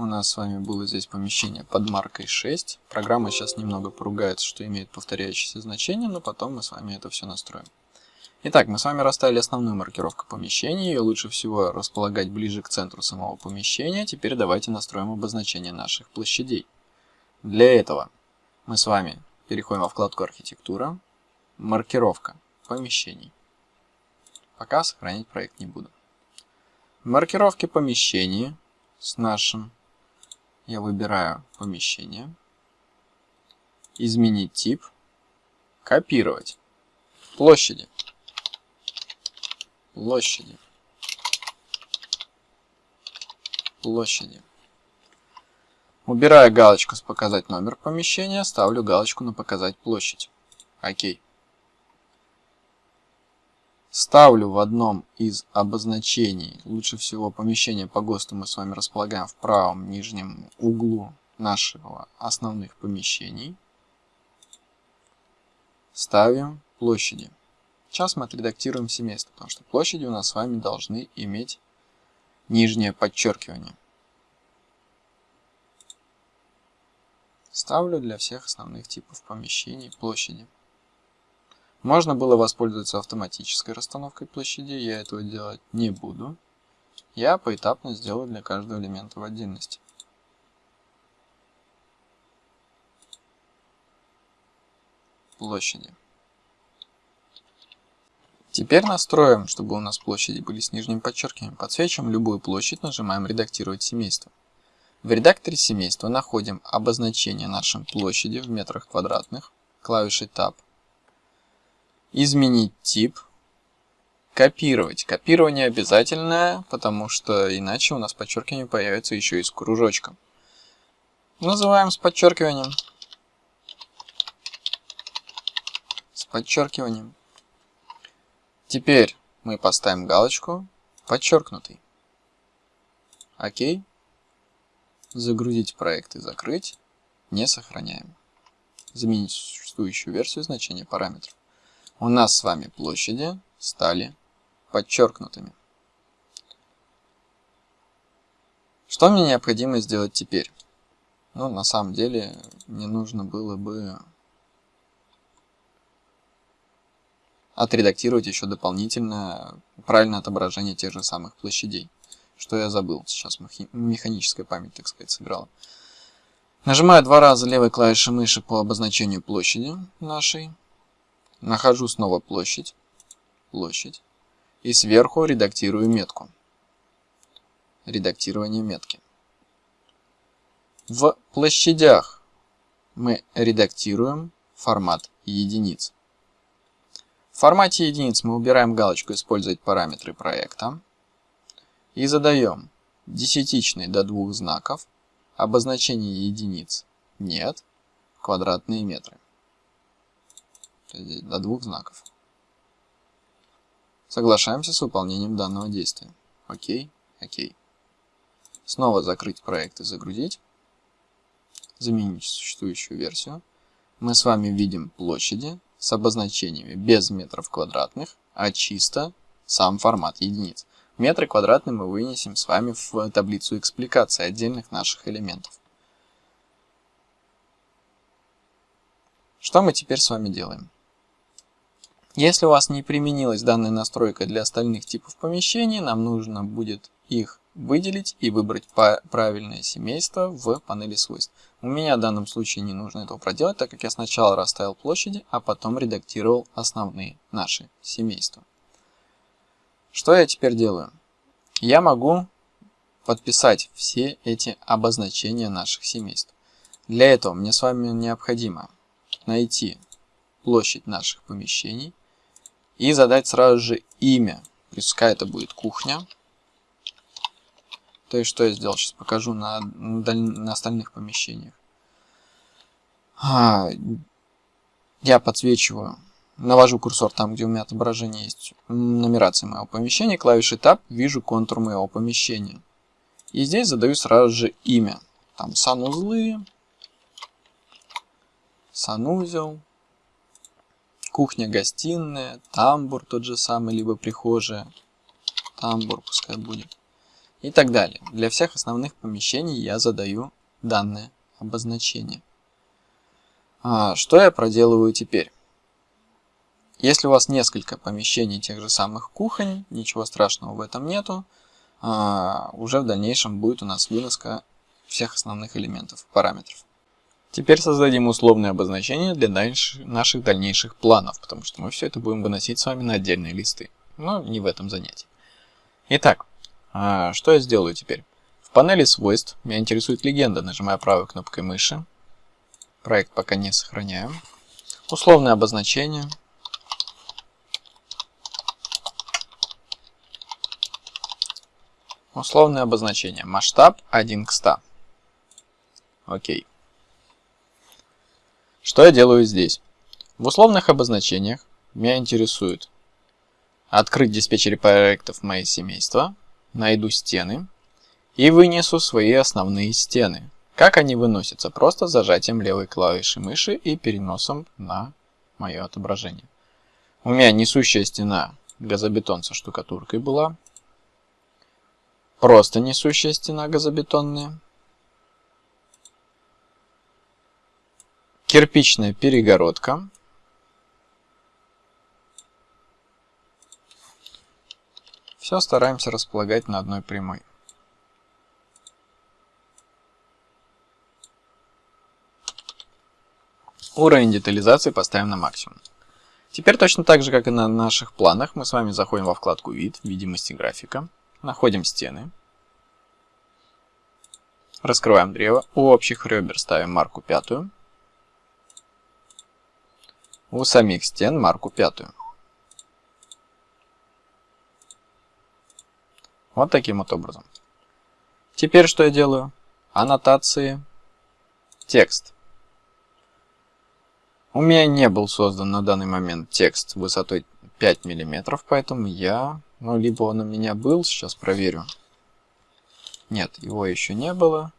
У нас с вами было здесь помещение под маркой 6. Программа сейчас немного поругается, что имеет повторяющиеся значения, но потом мы с вами это все настроим. Итак, мы с вами расставили основную маркировку помещения. Ее лучше всего располагать ближе к центру самого помещения. Теперь давайте настроим обозначение наших площадей. Для этого мы с вами переходим во вкладку «Архитектура», Маркировка помещений. Пока сохранить проект не буду. Маркировки помещений с нашим. Я выбираю помещение. Изменить тип. Копировать. Площади. Площади. Площади. Убираю галочку с «Показать номер помещения», ставлю галочку на «Показать площадь». Окей. Ставлю в одном из обозначений, лучше всего помещение по ГОСТу мы с вами располагаем в правом нижнем углу нашего основных помещений. ставим площади. Сейчас мы отредактируем семейство, потому что площади у нас с вами должны иметь нижнее подчеркивание. Ставлю для всех основных типов помещений площади. Можно было воспользоваться автоматической расстановкой площади, я этого делать не буду. Я поэтапно сделаю для каждого элемента в отдельности. Площади. Теперь настроим, чтобы у нас площади были с нижним подчеркиванием. Подсвечиваем любую площадь, нажимаем «Редактировать семейство». В редакторе семейства находим обозначение нашей площади в метрах квадратных, клавишей Tab. Изменить тип. Копировать. Копирование обязательное, потому что иначе у нас подчеркивание появится еще и с кружочком. Называем с подчеркиванием. С подчеркиванием. Теперь мы поставим галочку подчеркнутый. Окей. Загрузить проект и закрыть. Не сохраняем. Заменить существующую версию значения параметров. У нас с вами площади стали подчеркнутыми. Что мне необходимо сделать теперь? Ну, на самом деле, мне нужно было бы отредактировать еще дополнительно правильное отображение тех же самых площадей. Что я забыл, сейчас механическая память, так сказать, сыграла. Нажимаю два раза левой клавишей мыши по обозначению площади нашей. Нахожу снова площадь. Площадь. И сверху редактирую метку. Редактирование метки. В площадях мы редактируем формат единиц. В формате единиц мы убираем галочку «Использовать параметры проекта» и задаем десятичный до двух знаков, обозначение единиц нет, квадратные метры. До двух знаков. Соглашаемся с выполнением данного действия. Окей, окей. Снова закрыть проект и загрузить. Заменить существующую версию. Мы с вами видим площади, с обозначениями без метров квадратных, а чисто сам формат единиц. Метры квадратные мы вынесем с вами в таблицу экспликации отдельных наших элементов. Что мы теперь с вами делаем? Если у вас не применилась данная настройка для остальных типов помещений, нам нужно будет их выделить и выбрать правильное семейство в панели свойств. У меня в данном случае не нужно этого проделать, так как я сначала расставил площади, а потом редактировал основные наши семейства. Что я теперь делаю? Я могу подписать все эти обозначения наших семейств. Для этого мне с вами необходимо найти площадь наших помещений и задать сразу же имя. Пускай это будет кухня. То есть, что я сделал, сейчас покажу на, на остальных помещениях. А, я подсвечиваю, навожу курсор там, где у меня отображение есть, нумерация моего помещения, клавишей Tab, вижу контур моего помещения. И здесь задаю сразу же имя. Там санузлы, санузел, кухня-гостиная, тамбур тот же самый, либо прихожая, тамбур пускай будет и так далее. Для всех основных помещений я задаю данное обозначение. А, что я проделываю теперь? Если у вас несколько помещений тех же самых кухонь, ничего страшного в этом нету. А, уже в дальнейшем будет у нас выноска всех основных элементов, параметров. Теперь создадим условные обозначения для дальше, наших дальнейших планов, потому что мы все это будем выносить с вами на отдельные листы, но не в этом занятии. Итак, а, что я сделаю теперь? В панели свойств меня интересует легенда. Нажимаю правой кнопкой мыши. Проект пока не сохраняем. Условное обозначение. Условное обозначение. Масштаб 1 к 100. Окей. Что я делаю здесь? В условных обозначениях меня интересует открыть диспетчере проектов мои семейства, найду стены и вынесу свои основные стены. Как они выносятся? Просто зажатием левой клавиши мыши и переносом на мое отображение. У меня несущая стена газобетон со штукатуркой была. Просто несущая стена газобетонная. Кирпичная перегородка. Все стараемся располагать на одной прямой. Уровень детализации поставим на максимум. Теперь точно так же, как и на наших планах, мы с вами заходим во вкладку «Вид», «Видимости графика», находим стены, раскрываем древо, у общих ребер ставим марку пятую, у самих стен марку пятую. Вот таким вот образом. Теперь что я делаю? Аннотации, текст. У меня не был создан на данный момент текст высотой 5 мм, поэтому я, ну, либо он у меня был, сейчас проверю. Нет, его еще не было,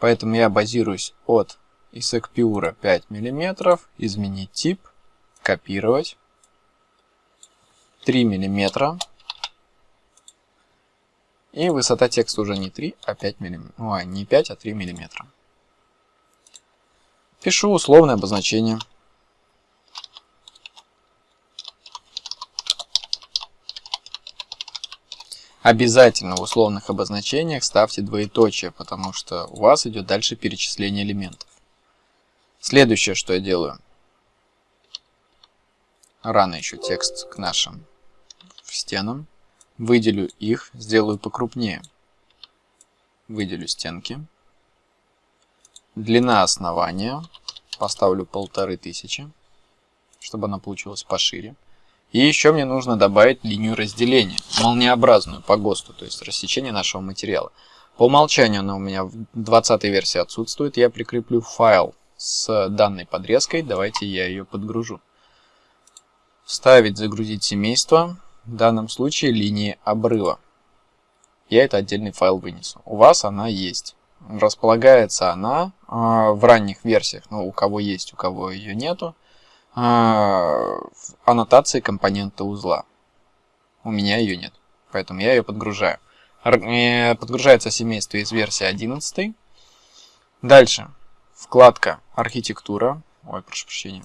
поэтому я базируюсь от исэкпиура 5 мм, изменить тип, копировать, 3 мм, и высота текста уже не 3, а 5 мм. Ой, не 5, а 3 мм. Пишу условное обозначение. Обязательно в условных обозначениях ставьте двоеточие, потому что у вас идет дальше перечисление элементов. Следующее, что я делаю. Рано еще текст к нашим стенам. Выделю их, сделаю покрупнее. Выделю стенки. Длина основания поставлю полторы тысячи, чтобы она получилась пошире. И еще мне нужно добавить линию разделения, молниеобразную по ГОСТу, то есть рассечение нашего материала. По умолчанию она у меня в 20 версии отсутствует. Я прикреплю файл с данной подрезкой. Давайте я ее подгружу. Вставить, загрузить семейство. В данном случае линии обрыва. Я это отдельный файл вынесу. У вас она есть. Располагается она э, в ранних версиях. Ну, у кого есть, у кого ее нету а, аннотации компонента узла. У меня ее нет, поэтому я ее подгружаю. Э, подгружается семейство из версии 11. Дальше вкладка архитектура, ой, прошу прощения,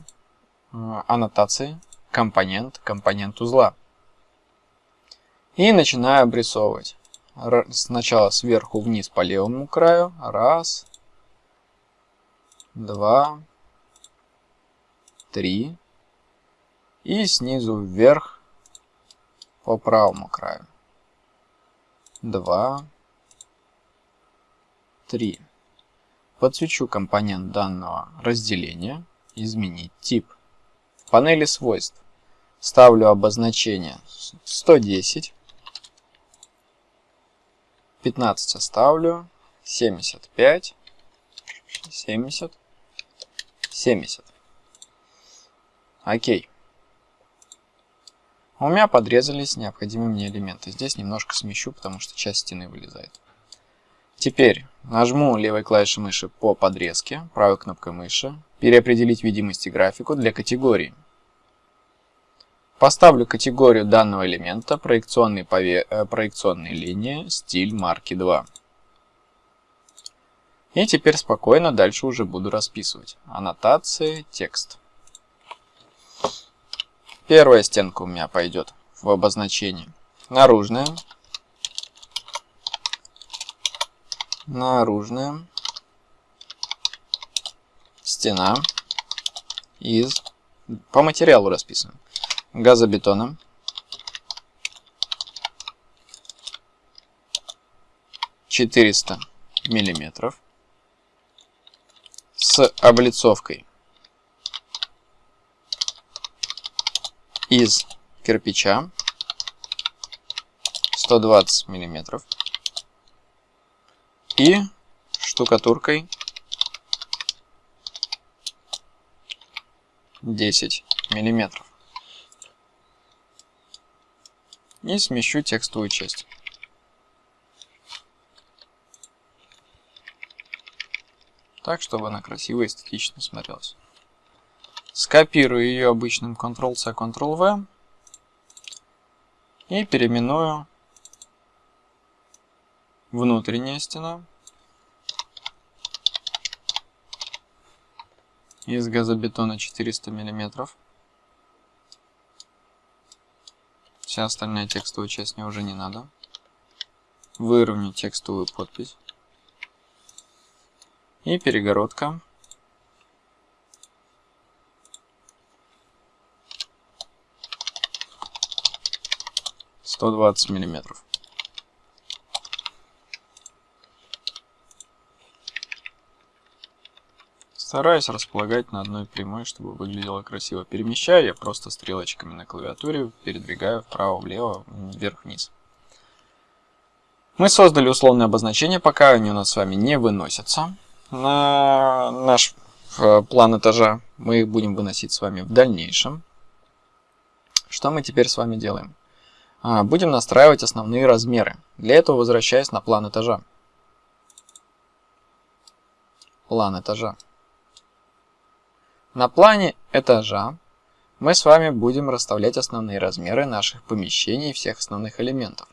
а, аннотации, компонент, компонент узла. И начинаю обрисовывать. Сначала сверху вниз по левому краю. Раз, два, 3 и снизу вверх по правому краю. 2, 3. Подсвечу компонент данного разделения, изменить тип. В панели свойств ставлю обозначение 110, 15 оставлю, 75, 70, 70. Окей. У меня подрезались необходимые мне элементы. Здесь немножко смещу, потому что часть стены вылезает. Теперь нажму левой клавишей мыши по подрезке, правой кнопкой мыши, переопределить видимость и графику для категории. Поставлю категорию данного элемента проекционные, пове... э, проекционные линии, стиль марки 2. И теперь спокойно дальше уже буду расписывать. Аннотации, текст. Первая стенка у меня пойдет в обозначении. Наружная. Наружная. Стена. Из... По материалу расписано. Газобетоном. Четыреста миллиметров с облицовкой из кирпича 120 миллиметров и штукатуркой 10 миллиметров. И смещу текстовую часть. Так, чтобы она красиво и эстетично смотрелась. Скопирую ее обычным Ctrl-C, Ctrl-V и переименую внутренняя стена из газобетона 400 миллиметров. Вся остальная текстовая часть мне уже не надо. Выровню текстовую подпись. И перегородка. Сто двадцать миллиметров. Стараюсь располагать на одной прямой, чтобы выглядело красиво. Перемещаю я просто стрелочками на клавиатуре, передвигаю вправо-влево, вверх-вниз. Мы создали условное обозначение, пока они у нас с вами не выносятся на наш э, план этажа. Мы их будем выносить с вами в дальнейшем. Что мы теперь с вами делаем? А, будем настраивать основные размеры. Для этого возвращаясь на план этажа. План этажа. На плане этажа мы с вами будем расставлять основные размеры наших помещений и всех основных элементов.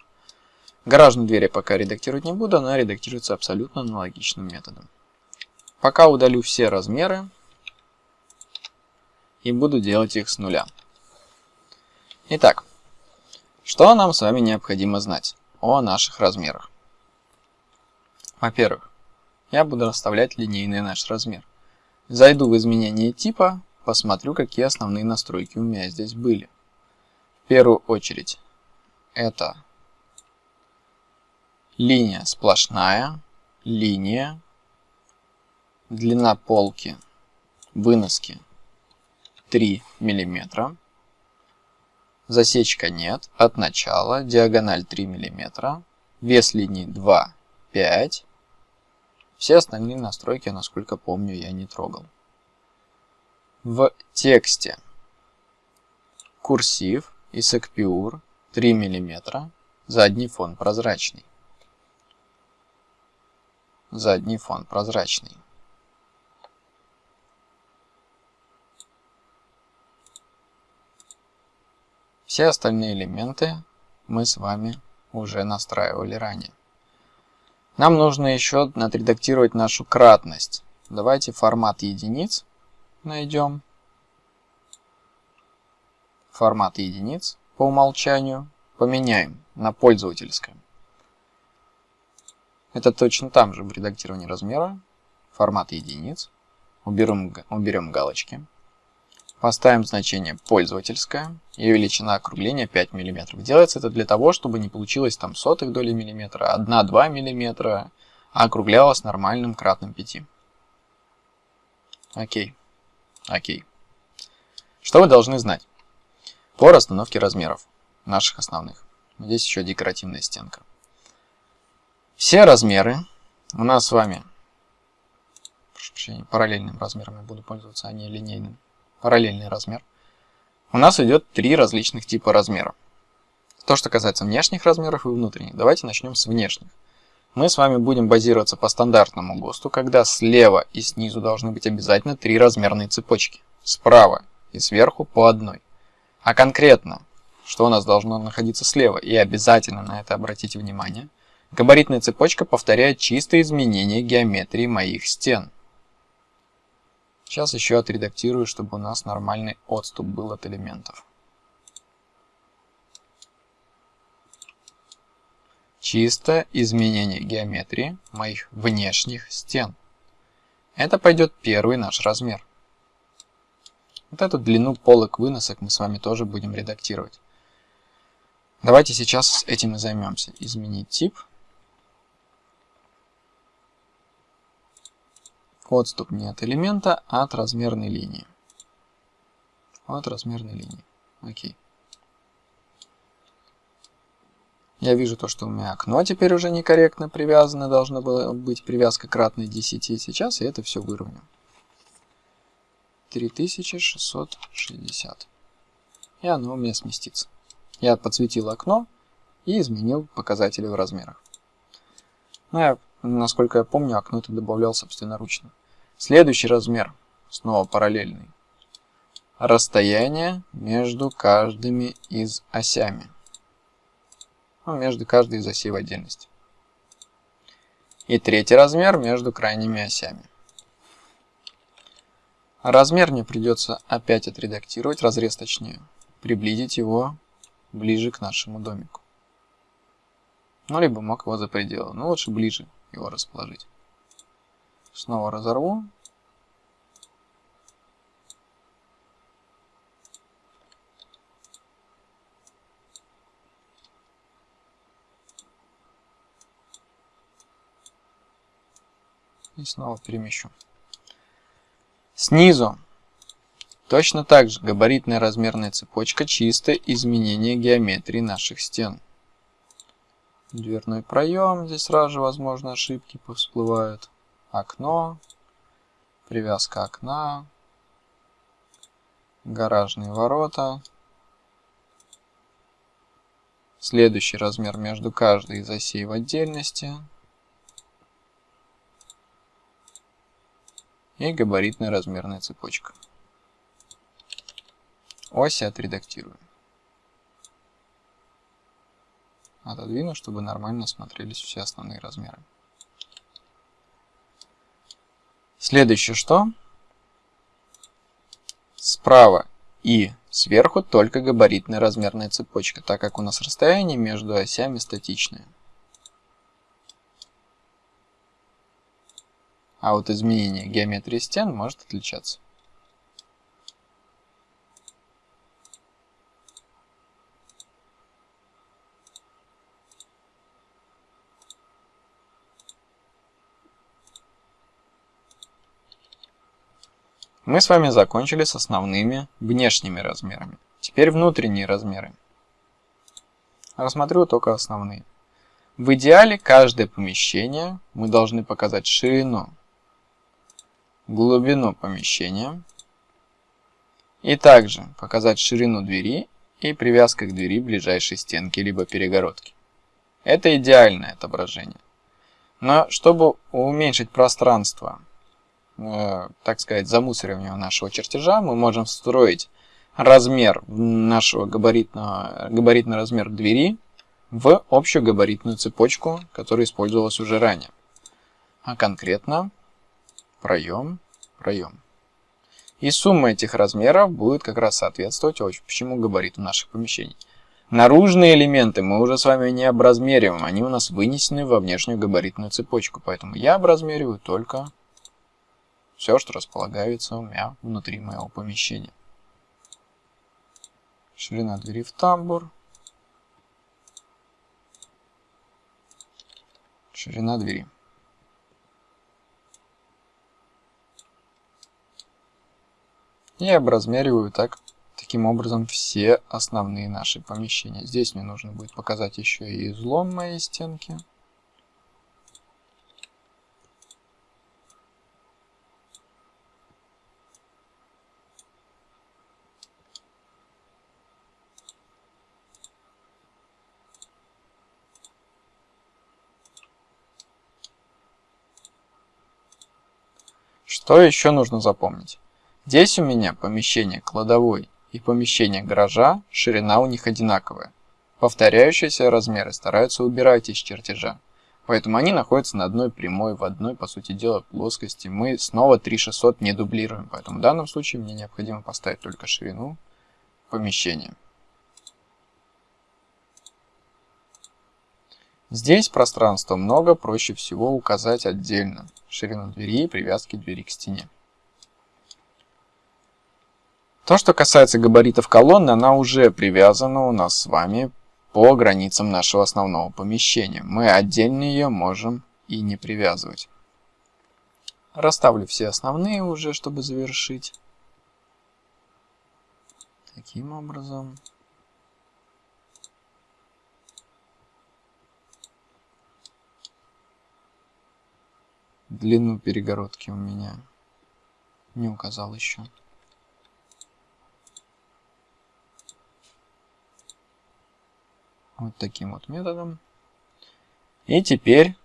Гаражные двери пока редактировать не буду, она редактируется абсолютно аналогичным методом. Пока удалю все размеры и буду делать их с нуля. Итак, что нам с вами необходимо знать о наших размерах? Во-первых, я буду расставлять линейный наш размер. Зайду в изменение типа, посмотрю, какие основные настройки у меня здесь были. В первую очередь, это линия сплошная, линия, длина полки, выноски 3 мм, засечка нет, от начала, диагональ 3 мм, вес линии 2, 5 все остальные настройки, насколько помню, я не трогал. В тексте курсив и секпюр 3 мм, задний фон прозрачный. Задний фон прозрачный. Все остальные элементы мы с вами уже настраивали ранее. Нам нужно еще отредактировать нашу кратность. Давайте формат единиц найдем. Формат единиц по умолчанию поменяем на пользовательское. Это точно там же в редактировании размера. Формат единиц. Уберем, уберем галочки. Поставим значение пользовательское и величина округления 5 мм. Делается это для того, чтобы не получилось там сотых доли миллиметра, 1-2 мм, а округлялось нормальным кратным 5. Окей. Окей. Что вы должны знать по расстановке размеров наших основных? Здесь еще декоративная стенка. Все размеры у нас с вами, параллельным размером я буду пользоваться, а не линейным параллельный размер, у нас идет три различных типа размеров. То, что касается внешних размеров и внутренних, давайте начнем с внешних. Мы с вами будем базироваться по стандартному ГОСТу, когда слева и снизу должны быть обязательно три размерные цепочки. Справа и сверху по одной. А конкретно, что у нас должно находиться слева, и обязательно на это обратите внимание, габаритная цепочка повторяет чистые изменения геометрии моих стен. Сейчас еще отредактирую, чтобы у нас нормальный отступ был от элементов. Чисто изменение геометрии моих внешних стен. Это пойдет первый наш размер. Вот эту длину полок выносок мы с вами тоже будем редактировать. Давайте сейчас этим и займемся. Изменить тип. Отступ не от элемента, а от размерной линии. От размерной линии. Окей. Я вижу то, что у меня окно теперь уже некорректно привязано. Должна была быть привязка кратной 10. Сейчас я это все выровню. 3660. И оно у меня сместится. Я подсветил окно и изменил показатели в размерах. Ну, я, насколько я помню, окно это добавлял собственноручно. Следующий размер, снова параллельный. расстояние между каждыми из осями. Ну, между каждой из осей в отдельности. И третий размер между крайними осями. Размер мне придется опять отредактировать, разрез точнее, приблизить его ближе к нашему домику. Ну, либо мог его за пределы, но лучше ближе его расположить. Снова разорву. И снова перемещу. Снизу точно так же габаритная размерная цепочка чисто изменение геометрии наших стен. Дверной проем, здесь сразу же возможно ошибки всплывают. Окно, привязка окна, гаражные ворота. Следующий размер между каждой из осей в отдельности. и габаритная размерная цепочка. Оси отредактирую. Отодвину, чтобы нормально смотрелись все основные размеры. Следующее что? Справа и сверху только габаритная размерная цепочка, так как у нас расстояние между осями статичное. а вот изменение геометрии стен может отличаться. Мы с вами закончили с основными внешними размерами. Теперь внутренние размеры. Рассмотрю только основные. В идеале каждое помещение мы должны показать ширину глубину помещения и также показать ширину двери и привязка к двери ближайшей стенки либо перегородки. Это идеальное отображение. Но чтобы уменьшить пространство, так сказать, замусоривания нашего чертежа, мы можем встроить размер нашего габаритного, габаритный размер двери в общую габаритную цепочку, которая использовалась уже ранее. А конкретно проем, проем. И сумма этих размеров будет как раз соответствовать общему габариту наших помещений. Наружные элементы мы уже с вами не образмериваем, они у нас вынесены во внешнюю габаритную цепочку, поэтому я образмериваю только все, что располагается у меня внутри моего помещения. Ширина двери в тамбур. Ширина двери. И образмериваю так, таким образом все основные наши помещения. Здесь мне нужно будет показать еще и излом моей стенки. Что еще нужно запомнить? Здесь у меня помещение кладовой и помещение гаража, ширина у них одинаковая. Повторяющиеся размеры стараются убирать из чертежа. Поэтому они находятся на одной прямой, в одной, по сути дела, плоскости. Мы снова 3600 не дублируем, поэтому в данном случае мне необходимо поставить только ширину помещения. Здесь пространства много, проще всего указать отдельно ширину двери и привязки двери к стене. То, что касается габаритов колонны, она уже привязана у нас с вами по границам нашего основного помещения. Мы отдельно ее можем и не привязывать. Расставлю все основные уже, чтобы завершить. Таким образом. Длину перегородки у меня не указал еще. Вот таким вот методом. И теперь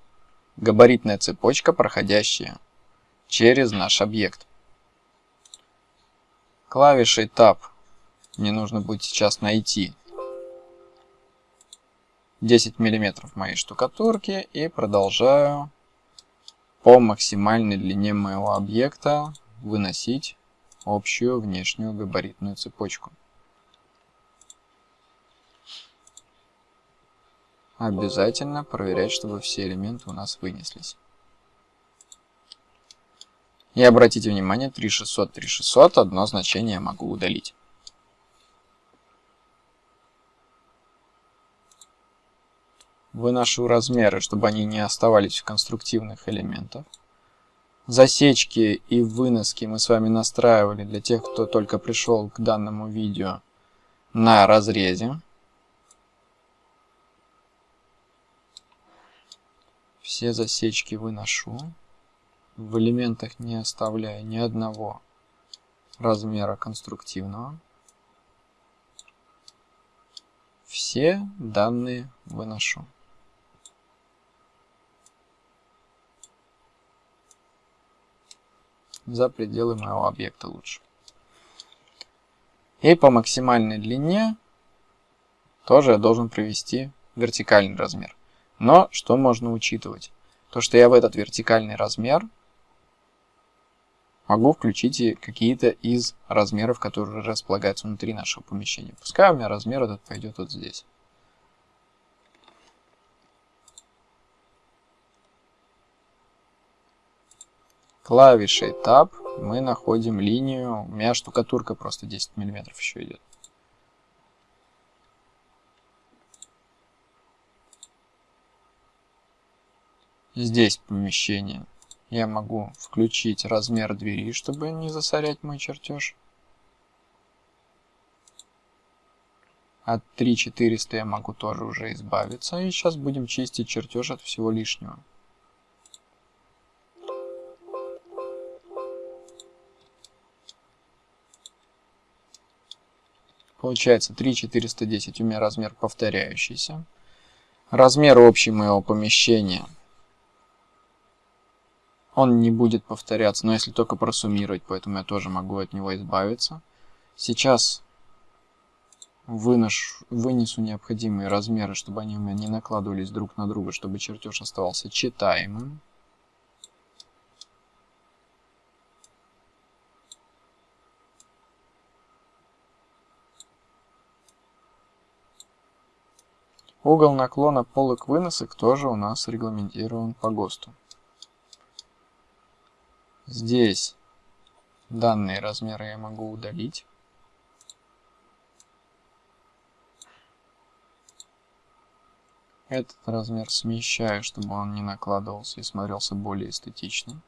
габаритная цепочка, проходящая через наш объект. Клавишей Tab мне нужно будет сейчас найти 10 миллиметров моей штукатурки и продолжаю по максимальной длине моего объекта выносить общую внешнюю габаритную цепочку. Обязательно проверять, чтобы все элементы у нас вынеслись. И обратите внимание, 3600, 3600, одно значение я могу удалить. Выношу размеры, чтобы они не оставались в конструктивных элементах. Засечки и выноски мы с вами настраивали для тех, кто только пришел к данному видео на разрезе. Все засечки выношу в элементах не оставляя ни одного размера конструктивного. Все данные выношу. За пределы моего объекта лучше. И по максимальной длине тоже я должен привести вертикальный размер. Но что можно учитывать? То, что я в этот вертикальный размер могу включить и какие-то из размеров, которые располагаются внутри нашего помещения. Пускай у меня размер этот пойдет вот здесь. Клавишей Tab мы находим линию. У меня штукатурка просто 10 мм еще идет. Здесь помещение я могу включить размер двери, чтобы не засорять мой чертеж. От 3400 я могу тоже уже избавиться. И сейчас будем чистить чертеж от всего лишнего. Получается 3410 у меня размер повторяющийся. Размер общий моего помещения он не будет повторяться, но если только просуммировать, поэтому я тоже могу от него избавиться. Сейчас выношу, вынесу необходимые размеры, чтобы они у меня не накладывались друг на друга, чтобы чертеж оставался читаемым. Угол наклона полок выносок тоже у нас регламентирован по ГОСТу. Здесь данные размеры я могу удалить. Этот размер смещаю, чтобы он не накладывался и смотрелся более эстетично.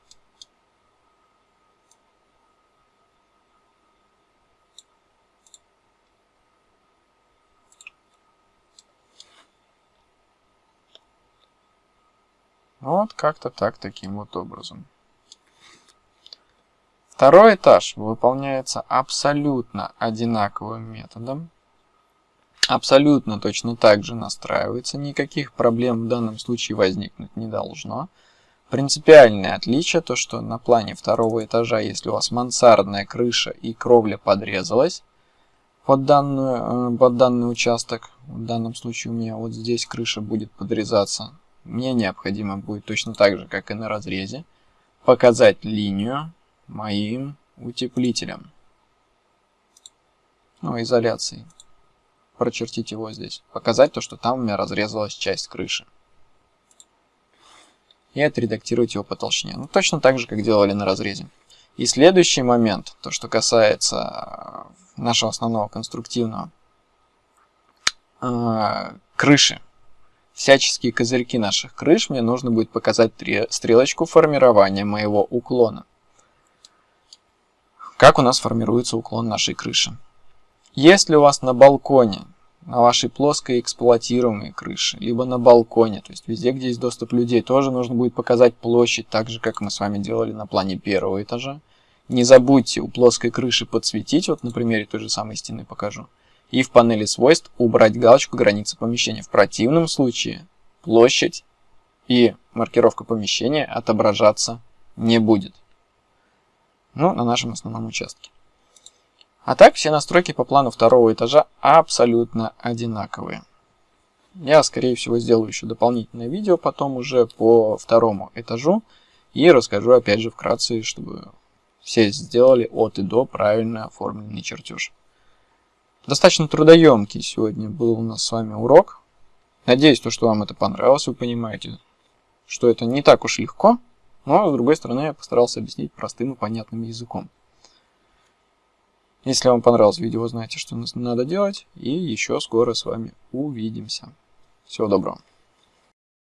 Вот как-то так, таким вот образом. Второй этаж выполняется абсолютно одинаковым методом. Абсолютно точно так же настраивается. Никаких проблем в данном случае возникнуть не должно. Принципиальное отличие то, что на плане второго этажа, если у вас мансардная крыша и кровля подрезалась под, данную, э, под данный участок, в данном случае у меня вот здесь крыша будет подрезаться, мне необходимо будет точно так же, как и на разрезе, показать линию моим утеплителем. Ну, изоляцией. Прочертить его здесь. Показать то, что там у меня разрезалась часть крыши. И отредактировать его по толщине. Ну, точно так же, как делали на разрезе. И следующий момент, то, что касается э, нашего основного конструктивного, э, крыши. Всяческие козырьки наших крыш мне нужно будет показать стрелочку формирования моего уклона. Как у нас формируется уклон нашей крыши? Если у вас на балконе, на вашей плоской эксплуатируемой крыше, либо на балконе, то есть везде, где есть доступ людей, тоже нужно будет показать площадь, так же, как мы с вами делали на плане первого этажа. Не забудьте у плоской крыши подсветить, вот на примере той же самой стены покажу, и в панели свойств убрать галочку границы помещения. В противном случае площадь и маркировка помещения отображаться не будет ну, на нашем основном участке. А так все настройки по плану второго этажа абсолютно одинаковые. Я, скорее всего, сделаю еще дополнительное видео потом уже по второму этажу и расскажу опять же вкратце, чтобы все сделали от и до правильно оформленный чертеж. Достаточно трудоемкий сегодня был у нас с вами урок. Надеюсь, то, что вам это понравилось, вы понимаете, что это не так уж легко, но с другой стороны я постарался объяснить простым и понятным языком. Если вам понравилось видео, знаете, что надо делать. И еще скоро с вами увидимся. Всего доброго.